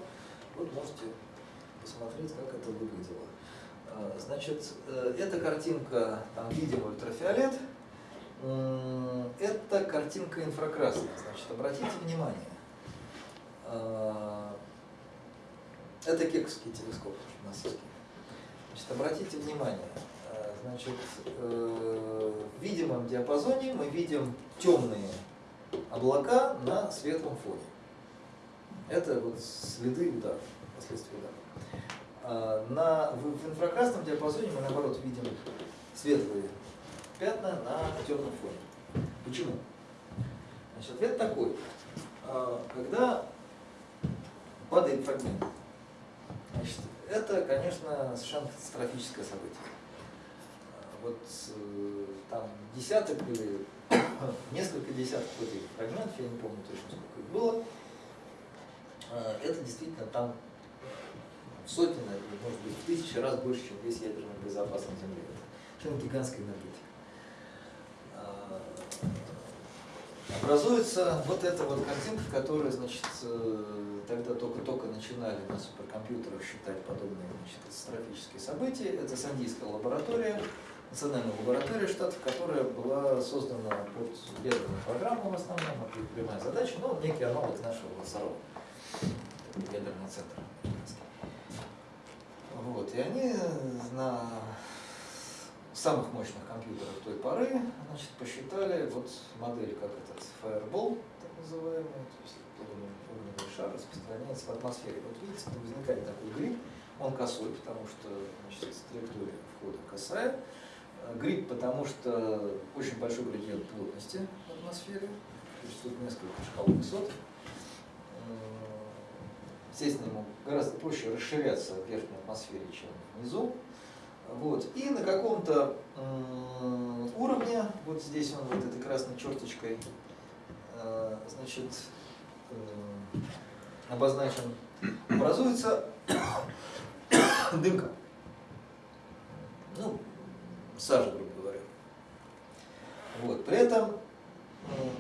Вот можете посмотреть, как это выглядело. А, Значит, э, эта картинка, там видим ультрафиолет, это картинка инфракрасная. Значит, обратите внимание, а, это кексовский телескоп НАСАский. Значит, обратите внимание, а, значит, э, видимом диапазоне мы видим темные облака на светлом фоне. Это вот следы удара, последствия удара. А, На, в, в инфракрасном диапазоне мы наоборот видим светлые пятна на темном фоне. Почему? Значит, ответ такой. А, Когда падает фрагмент, значит, это, конечно, совершенно катастрофическое событие. Вот э, там десяток или несколько десятков этих фрагментов, я не помню точно сколько их было, А, это действительно там в сотни, может быть, в тысячи раз больше, чем весь ядерный боезапас на Земле. Это гигантская энергетика. Образуется вот эта вот картинка, которая, значит, э, тогда только-только начинали на суперкомпьютерах считать подобные значит, катастрофические события. Это Сандийская лаборатория, национальная лаборатория штатов, которая была создана под ядерную программу в основном, это прямая задача, но некий аналог нашего ЛСРО, ядерный центр. американский. Вот, и они на самых мощных компьютерах той поры значит, посчитали вот модель, как этот Fireball, так называемый, то есть огненный шар распространяется в атмосфере. Вот видите, возникает такой гриб, он косой, потому что значит, траектория входа косая. Э, гриб, потому что очень большой градиент плотности в атмосфере, тут несколько шкал высот. Естественно, ему гораздо проще расширяться в верхней атмосфере, чем внизу. Вот. И на каком-то уровне, вот здесь он вот этой красной черточкой, э, значит, э, обозначен, образуется дымка. Ну, сажа, грубо говоря. Вот. При этом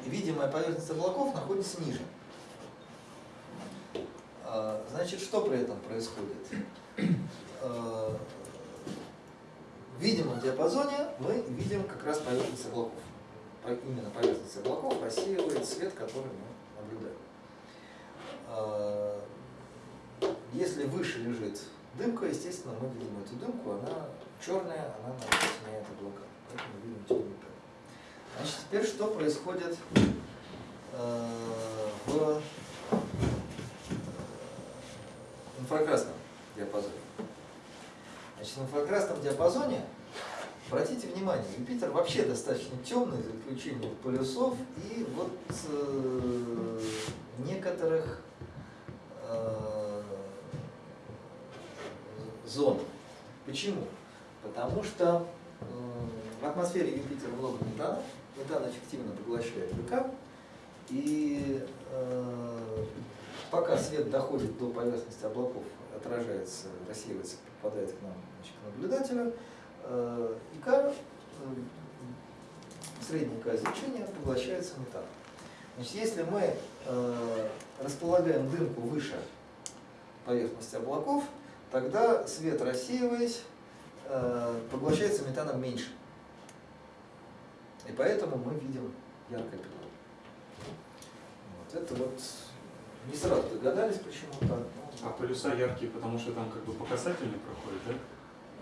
видимая поверхность облаков находится ниже. А, значит, что при этом происходит? В видимом диапазоне мы видим как раз поверхность облаков. Именно поверхность облаков рассеивает свет, который мы наблюдаем. А, если выше лежит дымка, естественно, мы видим эту дымку, она черная, она натесняет облака. Поэтому видим темный Значит, теперь что происходит в инфракрасном диапазоне. Значит, в инфракрасном диапазоне, обратите внимание, Юпитер вообще достаточно темный, за исключением полюсов и вот э, некоторых э, зон. Почему? Потому что в атмосфере Юпитера много метана, метан эффективно поглощает ВК, и э, пока свет доходит до поверхности облаков, отражается, рассеивается, попадает к нам, значит, к наблюдателю, э, ИК, э, средний К излучения поглощается метан. Значит, если мы э, располагаем дымку выше поверхности облаков, тогда свет, рассеиваясь, поглощается метаном меньше. И поэтому мы видим яркое пятно. Вот это вот не сразу догадались, почему так. А полюса яркие, потому что там как бы по касательной проходит, да?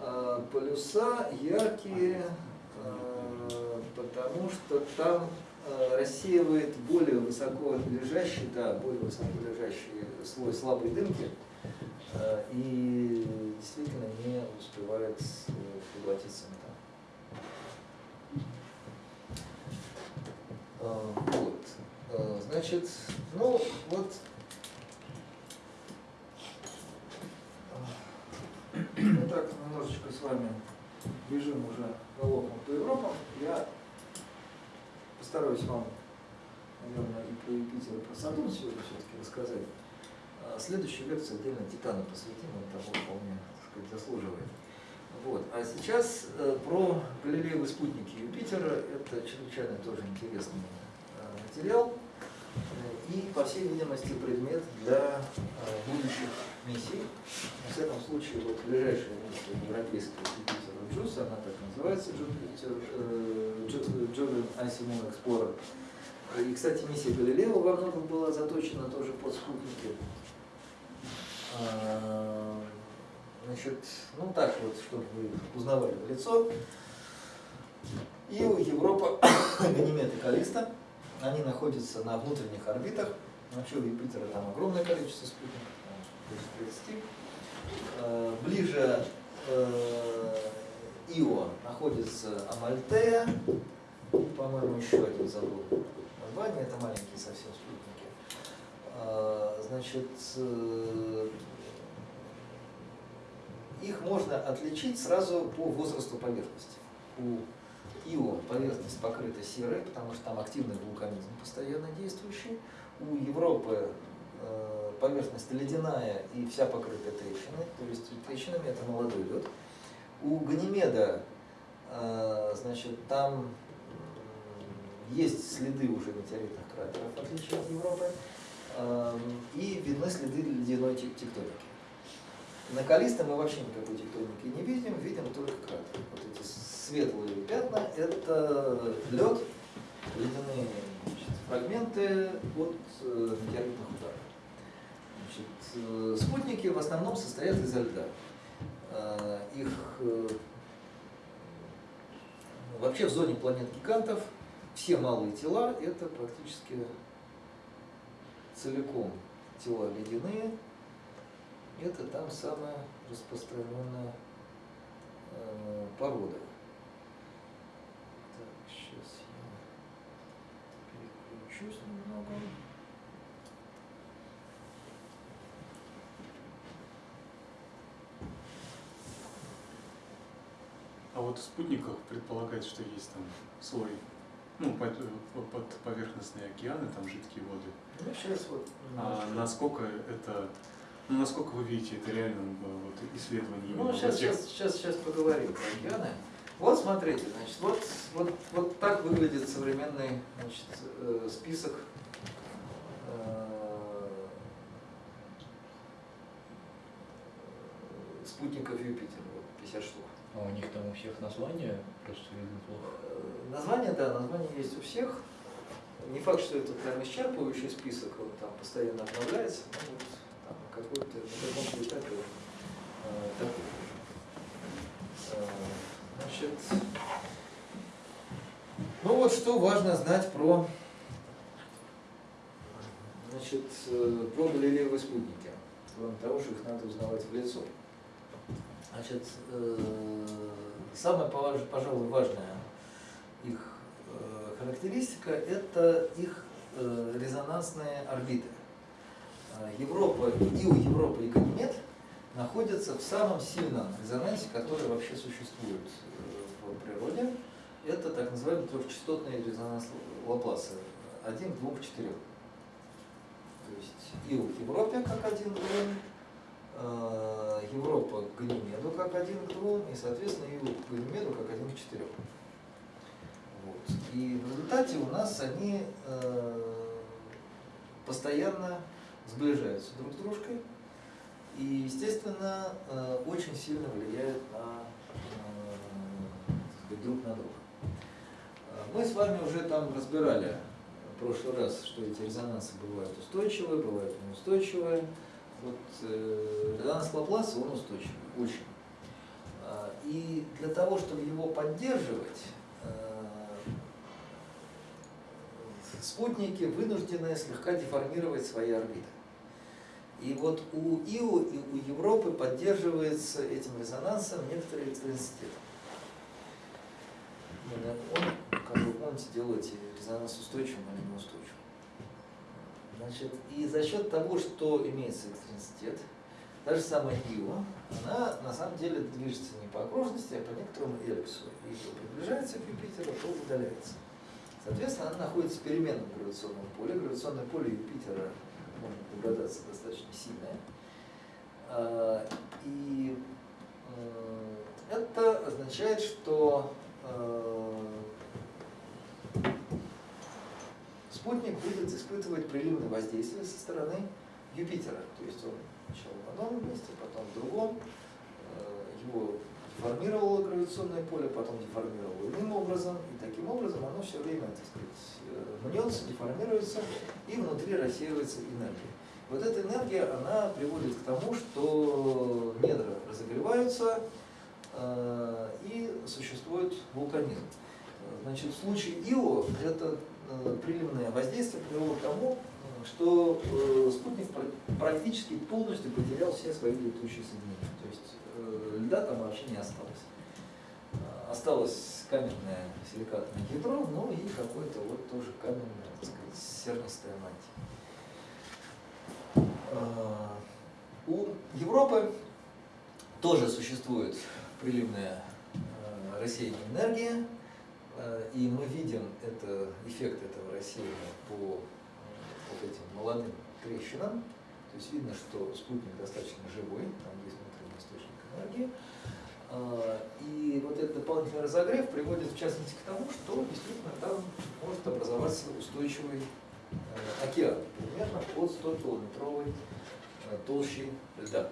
А, полюса яркие, а, потому что там рассеивает более высоко лежащий, да, более высоко лежащий слой слабой дымки и действительно не успевает поглотиться металл. Вот. Значит, ну вот Мы так немножечко с вами бежим уже галопом по Европам. Я постараюсь вам, наверное, и про Юпитер, про Сатурн сегодня все-таки рассказать. А следующую лекцию отдельно Титану посвятим, он того вполне так сказать, заслуживает. Вот. А сейчас э, про Галилеевы спутники Юпитера. Это чрезвычайно тоже интересный э, материал э, и, по всей видимости, предмет для будущих миссий. В всяком случае, вот ближайшая миссия европейская Юпитер Джус, она так называется, Jordan Асимон Explorer. И, кстати, миссия Галилео во многом была заточена тоже под спутники. А, значит, ну так вот, чтобы вы узнавали в лицо. И у Европы Ганимед и Калиста, они находятся на внутренних орбитах. Вообще у Юпитера там огромное количество спутников. 30. Э, ближе э, Ио находится Амальтея, по-моему, еще один забыл название, это маленькие совсем спутники. Э, значит, их можно отличить сразу по возрасту поверхности. У Ио поверхность покрыта серой, потому что там активный вулканизм постоянно действующий. У Европы Э, поверхность ледяная и вся покрыта трещиной, то есть трещинами это молодой лед. У Ганимеда, э, значит, там есть следы уже метеоритных кратеров, в отличие от Европы, э, и видны следы ледяной тектоники. На Калиста мы вообще никакой тектоники не видим, видим только кратеры. Вот эти светлые пятна – это лед, ледяные значит, фрагменты от метеоритных ударов. Э, спутники в основном состоят из льда. Э, их э, вообще в зоне планет гигантов все малые тела это практически целиком тела ледяные. Это там самая распространенная э, порода. Так, сейчас я переключусь немного. А вот в спутниках предполагается, что есть там слой, ну, под, под поверхностные океаны, там жидкие воды. Ну, сейчас вот А насколько это, ну, насколько вы видите это реальным э, вот, исследованием? Ну, сейчас, тех- сейчас, сейчас, сейчас поговорим про океаны. Вот смотрите, значит, вот, вот, вот так выглядит современный значит, э, список э, спутников Юпитера, вот 50 штук. А у них там у всех названия просто видно плохо. Э, Название, да, название есть у всех. Не факт, что это прям исчерпывающий список, он там постоянно обновляется, но вот там какой-то, на каком-то этапе э, такой. Э, Значит, ну вот что важно знать про, значит, э, про галилеевые спутники, кроме того, что их надо узнавать в лицо. Значит, э, самая, пожалуй, важная их э, характеристика – это их э, резонансные орбиты. Европа, и у Европы, и Ганимед находятся в самом сильном резонансе, который вообще существует в природе. Это так называемый трехчастотный резонанс Лапласа. Один к четырем. То есть Ил к Европе как один Европа к Ганимеду как один к двум, и, соответственно, Ил к Ганимеду как один к четырем. Вот. И в результате у нас они э, постоянно сближаются друг с дружкой и, естественно, э, очень сильно влияют на, э, сказать, друг на друга. Э, Мы с вами уже там разбирали в прошлый раз, что эти резонансы бывают устойчивые, бывают неустойчивые. Вот э, резонанс Лапласа, он устойчивый, очень. А, И для того, чтобы его поддерживать, э, спутники вынуждены слегка деформировать свои орбиты. И вот у Ио и у Европы поддерживается этим резонансом некоторый. Именно Он, как вы помните, делает резонанс устойчивым или неустойчивым. Значит, и за счет того, что имеется электроинститут, та же самая Ио, она на самом деле движется не по окружности, а по некоторому эллипсу. И то приближается к Юпитеру, то удаляется. Соответственно, она находится в переменном гравитационном поле. Гравитационное поле Юпитера, как можно догадаться, достаточно сильное. А, И это означает, что э, спутник будет испытывать приливное воздействие со стороны Юпитера. То есть он сначала в одном месте, потом в другом. Э, Его деформировало гравитационное поле, потом деформировало иным образом. И таким образом оно все время, так сказать, э, мнется, деформируется, и внутри рассеивается энергия. Вот эта энергия, она приводит к тому, что недра разогреваются, э, и существует вулканизм. Значит, в случае Ио это приливное воздействие привело к тому, э, что э, спутник пр- практически полностью потерял все свои летучие соединения. То есть э, льда там вообще не осталось. Э, Осталось каменное силикатное ядро, ну и какое-то вот тоже каменное, так сказать, сернистая мантия. Э, У Европы тоже существует приливное э, рассеяние энергии, э, и мы видим это, эффект этого рассеяния по э, вот этим молодым трещинам. То есть видно, что спутник достаточно живой, там есть внутренний источник энергии. А, И вот этот дополнительный разогрев приводит в частности к тому, что действительно там может образоваться устойчивый э, океан, примерно под 100-километровой э, толщей льда.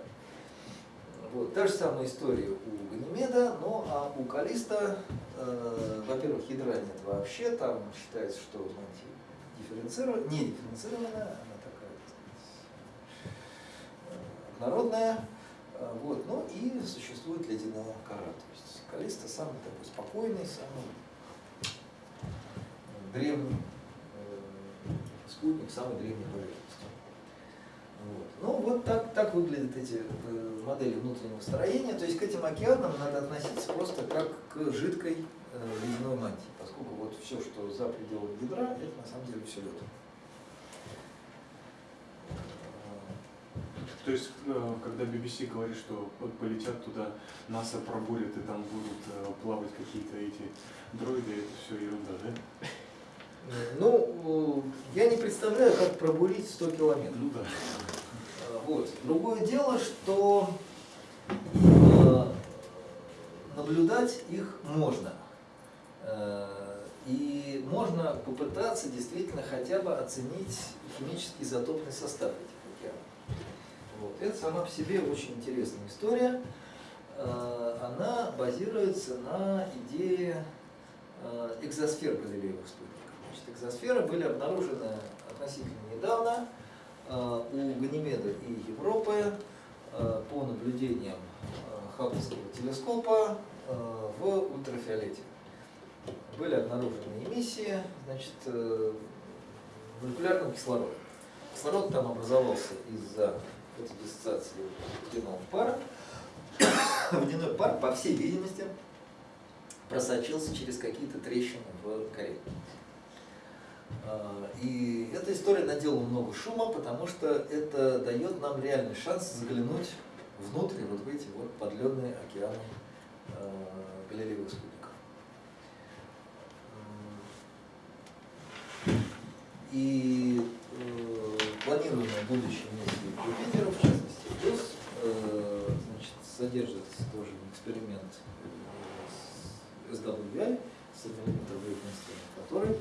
Вот. Та же самая история у Ганимеда, но а у Калиста, э, во-первых, ядра нет вообще, там считается, что мантия дифференцирована, не дифференцированная, она такая, так сказать, э, однородная. Э, Вот. Ну и существует ледяная кора. То есть Калиста самый такой спокойный, самый древний э, спутник, самый древний поверхности. Вот. Ну вот так, так выглядят эти э, модели внутреннего строения. То есть к этим океанам надо относиться просто как к жидкой э, ледяной мантии, поскольку вот все, что за пределами ядра, это на самом деле все лед. То есть, э, когда BBC говорит, что полетят туда, НАСА пробурит, и там будут плавать какие-то эти дроиды, это все ерунда, да? Ну, э, я не представляю, как пробурить 100 километров. Ну да. Э, Вот. Другое дело, что э, наблюдать их можно. Э, И можно попытаться действительно хотя бы оценить химический изотопный состав этих океанов. Вот. Это сама по себе очень интересная история. Она базируется на идее экзосфер галилеевых спутников. Значит, экзосферы были обнаружены относительно недавно э, у Ганимеда и Европы э, по наблюдениям э, Хабблского телескопа в ультрафиолете. Были обнаружены эмиссии значит, молекулярного кислорода. Кислород там образовался из-за фотодиссоциации водяного пара. Водяной пар, по всей видимости, просочился через какие-то трещины в коре. А, И эта история наделала много шума, потому что это дает нам реальный шанс заглянуть внутрь вот в эти вот подледные океаны э, галилеевых спутников. И э, планируемая будущая миссия к Юпитеру, в частности, плюс э, значит, содержит тоже эксперимент э, с SWI, сателлитный инструмент, который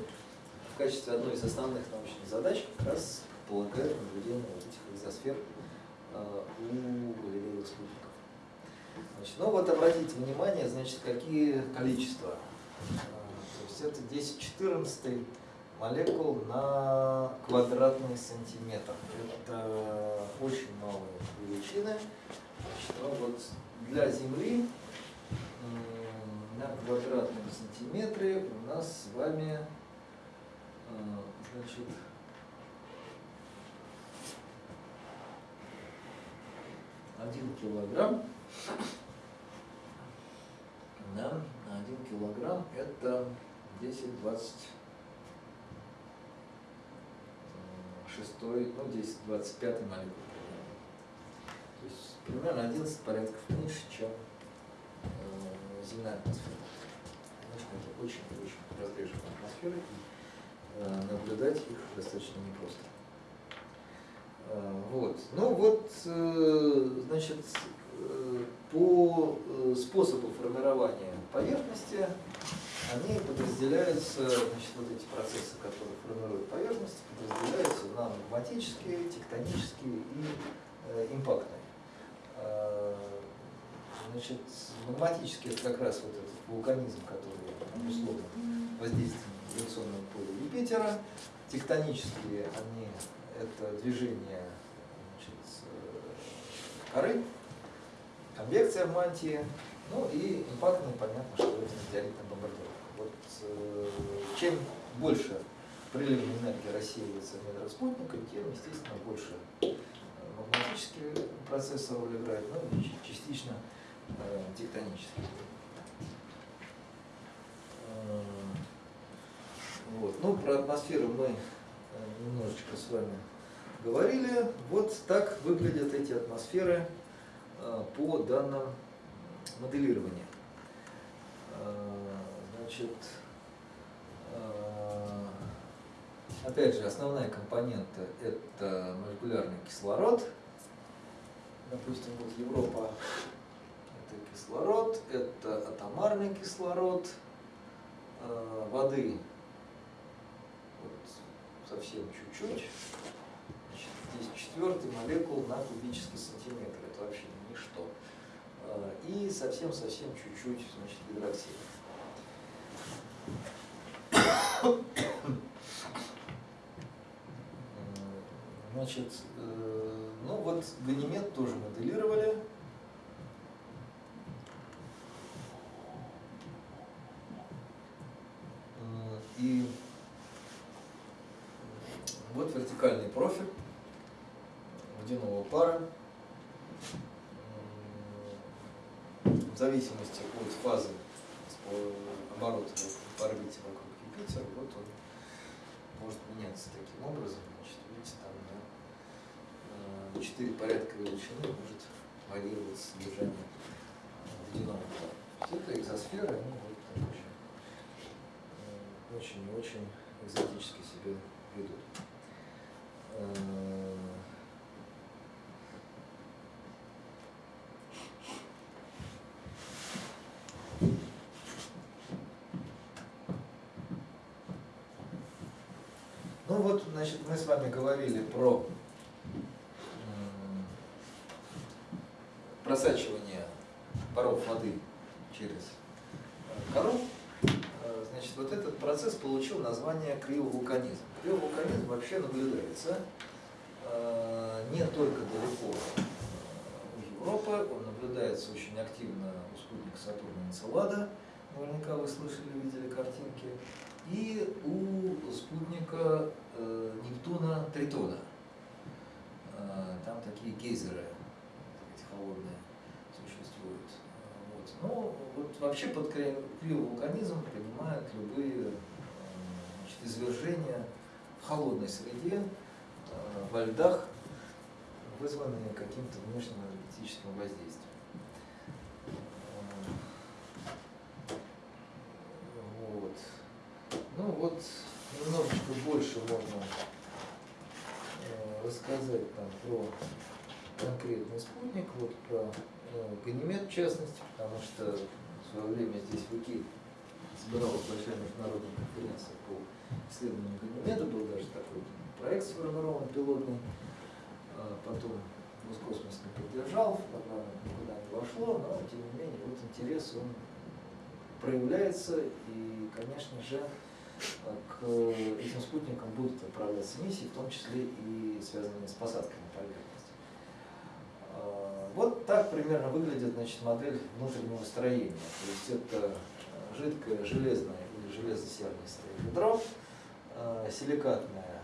в качестве одной из основных научных задач как раз предполагает наблюдение вот этих экзосфер э, у галилеевых спутников. Значит, ну вот обратите внимание, значит, какие количества. Э, То есть это 10-14 молекул на квадратный сантиметр. Это очень малые величины. Значит, ну вот для Земли на квадратном сантиметре у нас с вами значит, один килограмм да, один килограмм это 10, 20 шестой, ну 10, 25 молекул. То есть примерно 11 порядков меньше, чем э, земная атмосфера. Конечно, это очень-очень разреженная атмосфера, э, наблюдать их достаточно непросто. Э, вот. Ну вот, э, значит, э, по э, способу формирования поверхности они подразделяются, значит, вот эти процессы, которые формируют поверхность, подразделяются на магматические, тектонические и э, импактные. Э, значит, магматические это как раз вот этот вулканизм, который обусловлен воздействием гравитационного поля Юпитера. Тектонические они это движение значит, э, коры, конвекция в мантии, ну и импактные, понятно, что это метеоритная бомбардировка. Вот э, чем больше приливной энергии рассеивается в недрах спутника, тем, естественно, больше э, магматические процессы роль играют, ну и частично э, тектонические. Вот. Ну, про атмосферу мы э, немножечко с вами говорили. Вот так выглядят эти атмосферы э, по данным моделирования. Э, Значит, опять же, основная компонента – это молекулярный кислород. Допустим, вот Европа – это кислород, это атомарный кислород, воды совсем чуть-чуть. Здесь четвертый молекул на кубический сантиметр, это вообще ничто. Э, И совсем-совсем чуть-чуть, значит, гидроксид. М, Значит, э, ну вот Ганимед тоже моделировали. И вот вертикальный профиль водяного пара. В зависимости от фазы оборота по орбите вокруг Юпитера, вот он может меняться таким образом. Значит, видите, там на 4 порядка величины может варьироваться содержание водяного пара. Это экзосферы, они вот так очень, очень и очень экзотически себя ведут. Ну вот, значит, мы с вами говорили про просачивание паров воды через кору. Э, значит, вот этот процесс получил название криовулканизм. Криовулканизм вообще наблюдается э, не только далеко у Европы, он наблюдается очень активно у спутника Сатурна Энцелада, наверняка вы слышали, видели картинки и у спутника э, Нептуна Тритона. Э, там такие гейзеры холодные. Вот. Но вот вообще под криовулканизм принимают любые э, значит, извержения в холодной среде, э, во льдах, вызванные каким-то внешним энергетическим воздействием. Ну вот, немножечко больше можно э, рассказать там про конкретный спутник, вот про э, Ганимед в частности, потому что в свое время здесь в ИКИ собиралась большая международная конференция по исследованию Ганимеда, был даже такой проект сформирован пилотный, а потом Роскосмос не поддержал, программа никуда не вошло, но тем не менее вот интерес он проявляется и, конечно же, к этим спутникам будут отправляться миссии, в том числе и связанные с. А, вот так примерно выглядит значит, модель внутреннего строения. То есть это жидкое железное или железо-серное ядро, а, силикатная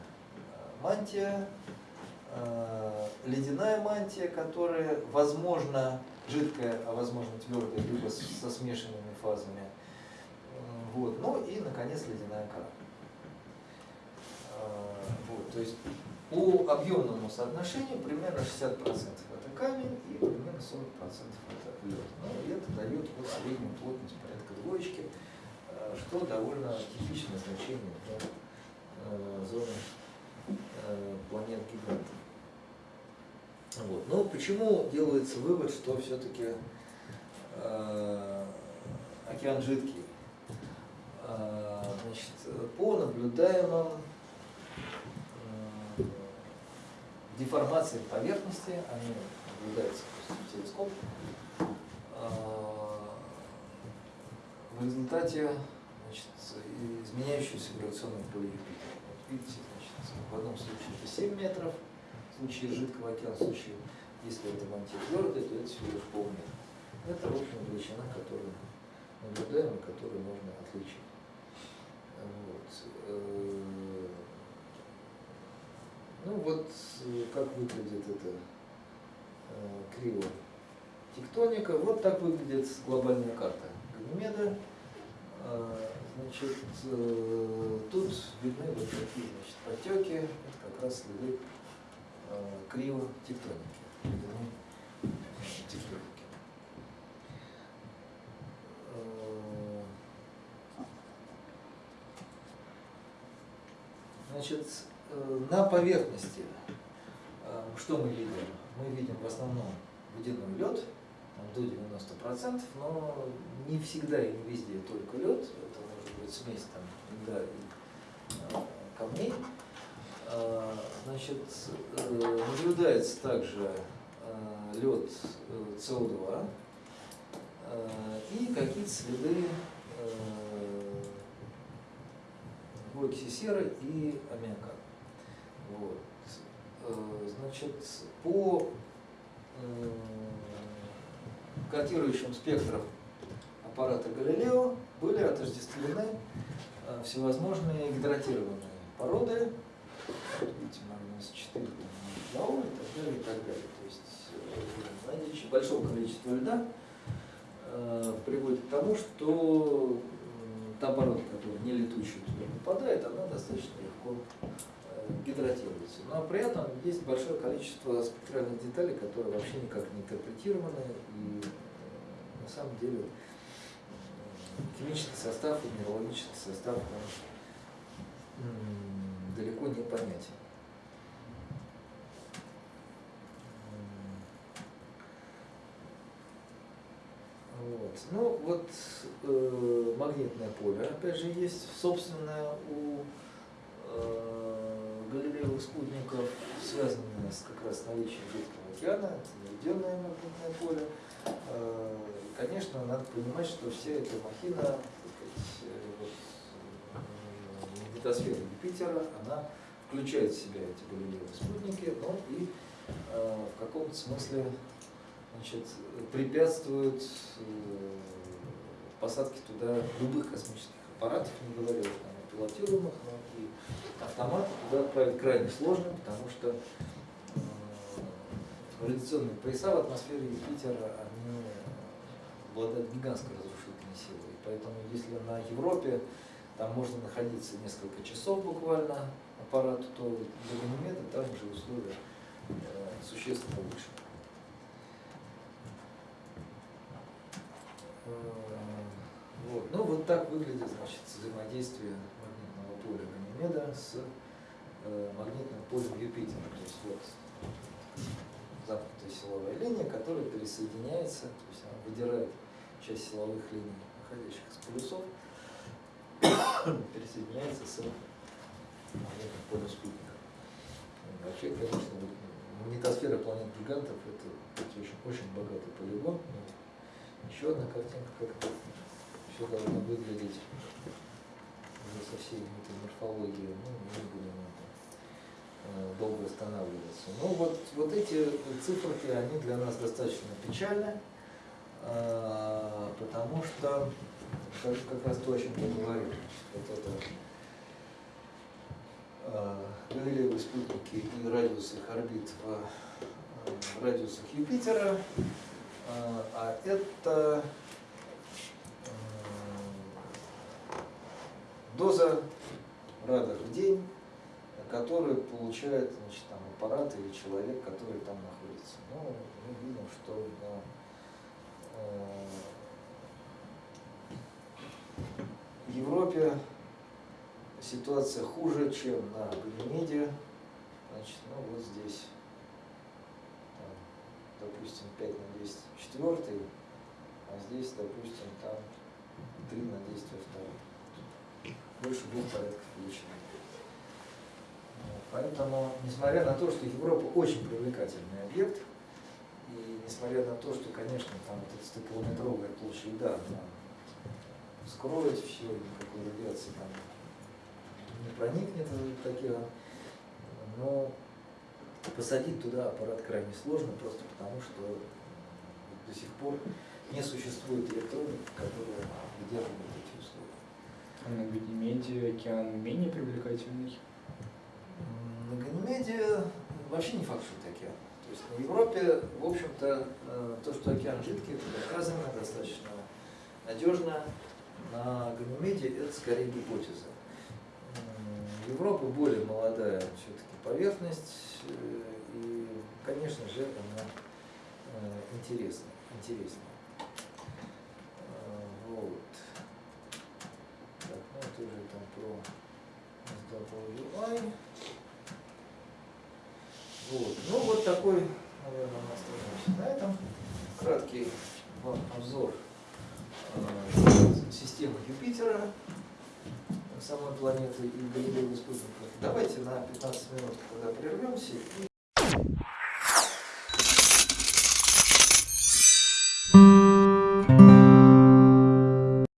а, мантия, ледяная мантия, которая, возможно, жидкая, а возможно твердая, либо со смешанными фазами, вот. Ну и, наконец, ледяная кора. Вот. То есть по объемному соотношению примерно 60% это камень и примерно 40% это лед. Ну, и это дает вот среднюю плотность порядка двоечки, а, что довольно типичное значение для а, зоны планет гигантов. Вот. Но почему делается вывод, что все-таки э, океан жидкий? Значит, по наблюдаемым деформациям поверхности, они наблюдаются в телескоп, а, в результате значит, изменяющегося гравитационного поля Юпитера. Вот видите, значит, в одном случае это 7 метров, в случае жидкого океана, в случае, если это мантия твердая, то это всего лишь полметра. Это, в общем, величина, которую наблюдаем и которую можно отличить. Вот. Э, ну вот как выглядит это э, криво тектоника. Вот так выглядит глобальная карта Ганимеда. А, значит, э, тут видны вот такие значит, потеки, это как раз следы криво тектоники. тектоники. Значит, э, на поверхности э, что мы видим? Мы видим в основном водяной лед, там, до 90%, но не всегда и не везде только лед, это может быть смесь там льда и э, камней. Значит, наблюдается также лед СО2 и какие-то следы двойки серы и аммиака. Вот. Э, значит, по котирующим спектрам аппарата Галилео были отождествлены э, всевозможные гидратированные породы, видите, магнус 4, Лаул и так далее, и так далее. То есть э, наличие большого количества льда э, приводит к тому, что та порода, которая не летучая туда попадает, она достаточно легко гидратируется. Но при этом есть большое количество спектральных деталей, которые вообще никак не интерпретированы и э, на самом деле химический состав и минералогический состав он, далеко не понятен. Вот. Ну вот э, магнитное поле, опять же, есть собственное у э, галилеевых спутников, связанное с как раз наличием жидкого океана, наведенное магнитное поле. Э, конечно, надо понимать, что вся эта махина, так э, э, Юпитера, она включает в себя эти галилеевые спутники, но и в каком-то смысле значит, препятствует посадке туда любых космических аппаратов, не говоря уже о пилотируемых, но и автоматы туда отправить крайне сложно, потому что э, радиационные пояса в атмосфере Юпитера, они обладают гигантской разрушительной силой. И поэтому если на Европе там можно находиться несколько часов буквально аппарату, то для Ганимеда там уже условия э, существенно выше. Э, Вот. Ну вот так выглядит значит, взаимодействие магнитного поля Ганимеда с э, магнитным полем Юпитера. То есть вот замкнутая силовая линия, которая присоединяется, то есть она выдирает часть силовых линий, находящих с полюсов, присоединяется с магнитным полем спутника. Вообще, конечно, магнитосфера планет гигантов это, очень, очень богатый полигон. Еще одна картинка, как это все должно выглядеть уже со всей этой морфологией. Ну, не будем на этом э, долго останавливаться. Ну вот, вот эти циферки, они для нас достаточно печальны, э, потому что как, как раз то, о чем я говорил, вот это э, Галилеевые спутники и радиус их орбит в радиусах Юпитера, а это доза радar в день, который получает значит, там, аппарат или человек, который там находится. Ну, мы видим, что на э, Европе ситуация хуже, чем на Ганимеде. Значит, ну вот здесь, допустим, 5 на 10 в четвертый, а здесь, допустим, там 3 на 10 во второй. Больше двух порядков величины. Поэтому, несмотря на то, что Европа очень привлекательный объект, и несмотря на то, что, конечно, там вот эта 100-километровая площадь льда, она скроет все, никакой радиации там не проникнет в океан, но посадить туда аппарат крайне сложно, просто потому что до сих пор не существует электроники, эти условия. На Ганимеде океан менее привлекательный. На Ганимеде вообще не факт, что это океан. То есть на Европе, в общем-то, э, то, что океан жидкий, это доказано достаточно надежно. На Ганимеде это скорее гипотеза. Европа более молодая все-таки поверхность, э, и, конечно же, она э, интересна, интересна. Вот. Уже там про SWI. Вот. Ну вот такой, наверное, мы остановимся на этом. Краткий вам обзор э, системы Юпитера, самой планеты и Галилеевых спутников. Давайте на 15 минут, когда прервемся,